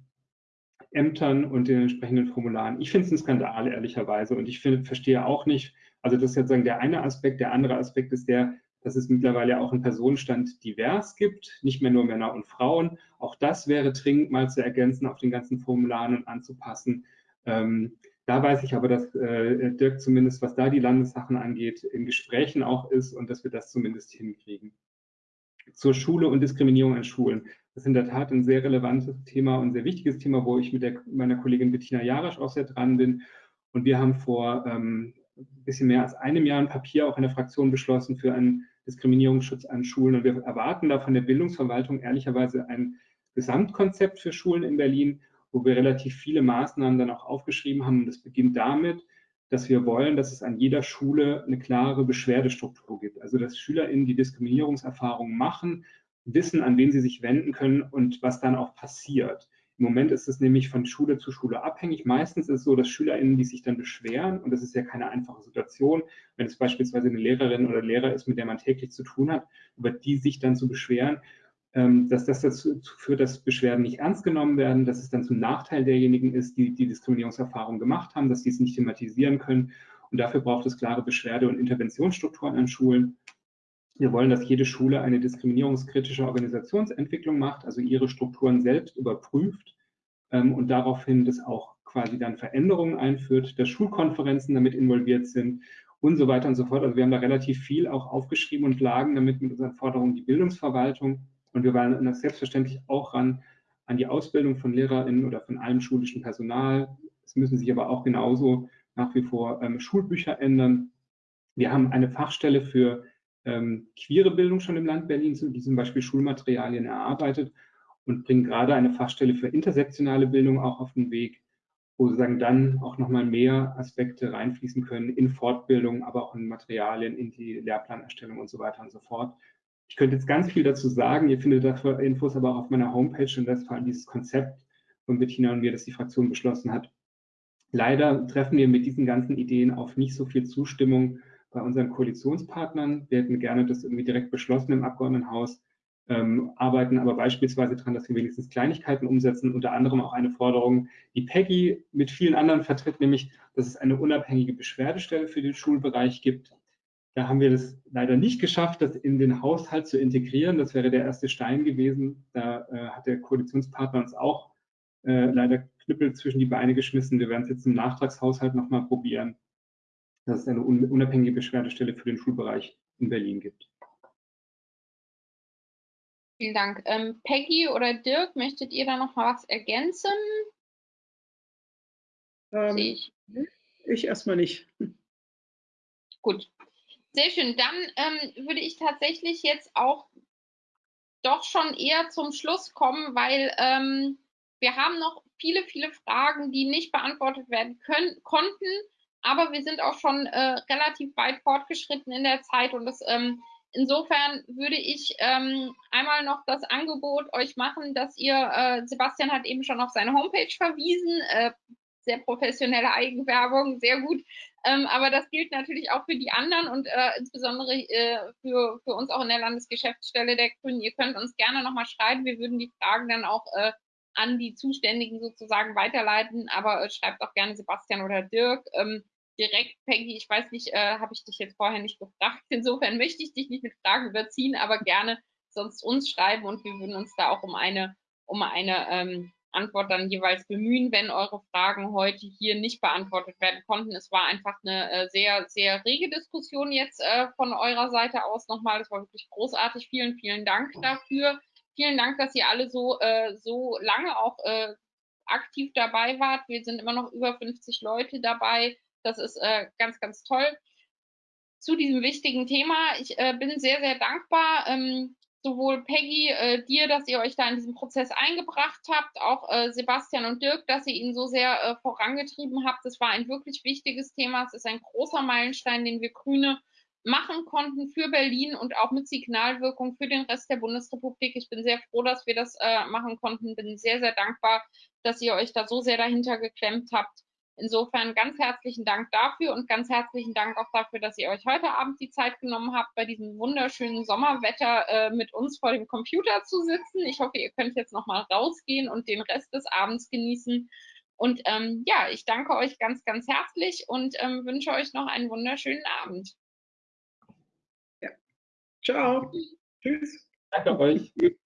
und den entsprechenden Formularen. Ich finde es ein Skandal, ehrlicherweise, und ich find, verstehe auch nicht, also das ist jetzt sagen der eine Aspekt. Der andere Aspekt ist der, dass es mittlerweile auch einen Personenstand divers gibt, nicht mehr nur Männer und Frauen. Auch das wäre dringend mal zu ergänzen, auf den ganzen Formularen und anzupassen. Ähm, da weiß ich aber, dass äh, Dirk zumindest, was da die Landessachen angeht, in Gesprächen auch ist und dass wir das zumindest hinkriegen. Zur Schule und Diskriminierung an Schulen. Das ist in der Tat ein sehr relevantes Thema und sehr wichtiges Thema, wo ich mit der, meiner Kollegin Bettina Jarasch auch sehr dran bin. Und wir haben vor ähm, ein bisschen mehr als einem Jahr ein Papier auch in der Fraktion beschlossen für einen Diskriminierungsschutz an Schulen. Und wir erwarten da von der Bildungsverwaltung ehrlicherweise ein Gesamtkonzept für Schulen in Berlin, wo wir relativ viele Maßnahmen dann auch aufgeschrieben haben. Und das beginnt damit, dass wir wollen, dass es an jeder Schule eine klare Beschwerdestruktur gibt. Also dass SchülerInnen, die Diskriminierungserfahrungen machen, wissen, an wen sie sich wenden können und was dann auch passiert. Im Moment ist es nämlich von Schule zu Schule abhängig. Meistens ist es so, dass SchülerInnen, die sich dann beschweren, und das ist ja keine einfache Situation, wenn es beispielsweise eine Lehrerin oder Lehrer ist, mit der man täglich zu tun hat, über die sich dann zu beschweren, ähm, dass das dazu führt, dass Beschwerden nicht ernst genommen werden, dass es dann zum Nachteil derjenigen ist, die die Diskriminierungserfahrung gemacht haben, dass sie es nicht thematisieren können. Und dafür braucht es klare Beschwerde- und Interventionsstrukturen an Schulen. Wir wollen, dass jede Schule eine diskriminierungskritische Organisationsentwicklung macht, also ihre Strukturen selbst überprüft ähm, und daraufhin das auch quasi dann Veränderungen einführt, dass Schulkonferenzen damit involviert sind und so weiter und so fort. Also wir haben da relativ viel auch aufgeschrieben und lagen damit mit unseren Forderungen die Bildungsverwaltung und wir waren selbstverständlich auch ran an die Ausbildung von LehrerInnen oder von allem schulischen Personal. Es müssen sich aber auch genauso nach wie vor ähm, Schulbücher ändern. Wir haben eine Fachstelle für ähm, queere Bildung schon im Land Berlin, die zum Beispiel Schulmaterialien erarbeitet und bringen gerade eine Fachstelle für intersektionale Bildung auch auf den Weg, wo sozusagen dann auch nochmal mehr Aspekte reinfließen können in Fortbildung, aber auch in Materialien, in die Lehrplanerstellung und so weiter und so fort. Ich könnte jetzt ganz viel dazu sagen. Ihr findet dafür Infos aber auch auf meiner Homepage und das vor allem dieses Konzept von Bettina und mir, das die Fraktion beschlossen hat. Leider treffen wir mit diesen ganzen Ideen auf nicht so viel Zustimmung bei unseren Koalitionspartnern. Wir hätten gerne das irgendwie direkt beschlossen im Abgeordnetenhaus, ähm, arbeiten aber beispielsweise daran, dass wir wenigstens Kleinigkeiten umsetzen, unter anderem auch eine Forderung, die Peggy mit vielen anderen vertritt, nämlich, dass es eine unabhängige Beschwerdestelle für den Schulbereich gibt. Da haben wir das leider nicht geschafft, das in den Haushalt zu integrieren. Das wäre der erste Stein gewesen. Da äh, hat der Koalitionspartner uns auch äh, leider Knüppel zwischen die Beine geschmissen. Wir werden es jetzt im Nachtragshaushalt nochmal probieren, dass es eine unabhängige Beschwerdestelle für den Schulbereich in Berlin gibt. Vielen Dank. Ähm, Peggy oder Dirk, möchtet ihr da noch mal was ergänzen? Ähm, ich. ich erstmal nicht. Gut. Sehr schön. Dann ähm, würde ich tatsächlich jetzt auch doch schon eher zum Schluss kommen, weil ähm, wir haben noch viele, viele Fragen, die nicht beantwortet werden können, konnten. Aber wir sind auch schon äh, relativ weit fortgeschritten in der Zeit und das ähm, insofern würde ich ähm, einmal noch das Angebot euch machen, dass ihr, äh, Sebastian hat eben schon auf seine Homepage verwiesen, äh, sehr professionelle Eigenwerbung, sehr gut. Ähm, aber das gilt natürlich auch für die anderen und äh, insbesondere äh, für, für uns auch in der Landesgeschäftsstelle der Grünen. Ihr könnt uns gerne nochmal schreiben. Wir würden die Fragen dann auch äh, an die Zuständigen sozusagen weiterleiten. Aber äh, schreibt auch gerne Sebastian oder Dirk. Ähm, direkt, Peggy, ich weiß nicht, äh, habe ich dich jetzt vorher nicht gefragt. Insofern möchte ich dich nicht mit Fragen überziehen, aber gerne sonst uns schreiben und wir würden uns da auch um eine, um eine ähm, Antwort dann jeweils bemühen, wenn eure Fragen heute hier nicht beantwortet werden konnten. Es war einfach eine äh, sehr, sehr rege Diskussion jetzt äh, von eurer Seite aus nochmal. Das war wirklich großartig. Vielen, vielen Dank dafür. Vielen Dank, dass ihr alle so, äh, so lange auch äh, aktiv dabei wart. Wir sind immer noch über 50 Leute dabei. Das ist äh, ganz, ganz toll zu diesem wichtigen Thema. Ich äh, bin sehr, sehr dankbar. Ähm, sowohl Peggy, äh, dir, dass ihr euch da in diesen Prozess eingebracht habt, auch äh, Sebastian und Dirk, dass ihr ihn so sehr äh, vorangetrieben habt. Es war ein wirklich wichtiges Thema. Es ist ein großer Meilenstein, den wir Grüne machen konnten für Berlin und auch mit Signalwirkung für den Rest der Bundesrepublik. Ich bin sehr froh, dass wir das äh, machen konnten. Bin sehr, sehr dankbar, dass ihr euch da so sehr dahinter geklemmt habt. Insofern ganz herzlichen Dank dafür und ganz herzlichen Dank auch dafür, dass ihr euch heute Abend die Zeit genommen habt, bei diesem wunderschönen Sommerwetter äh, mit uns vor dem Computer zu sitzen. Ich hoffe, ihr könnt jetzt noch mal rausgehen und den Rest des Abends genießen. Und ähm, ja, ich danke euch ganz, ganz herzlich und ähm, wünsche euch noch einen wunderschönen Abend. Ja. Ciao. Tschüss. Danke euch.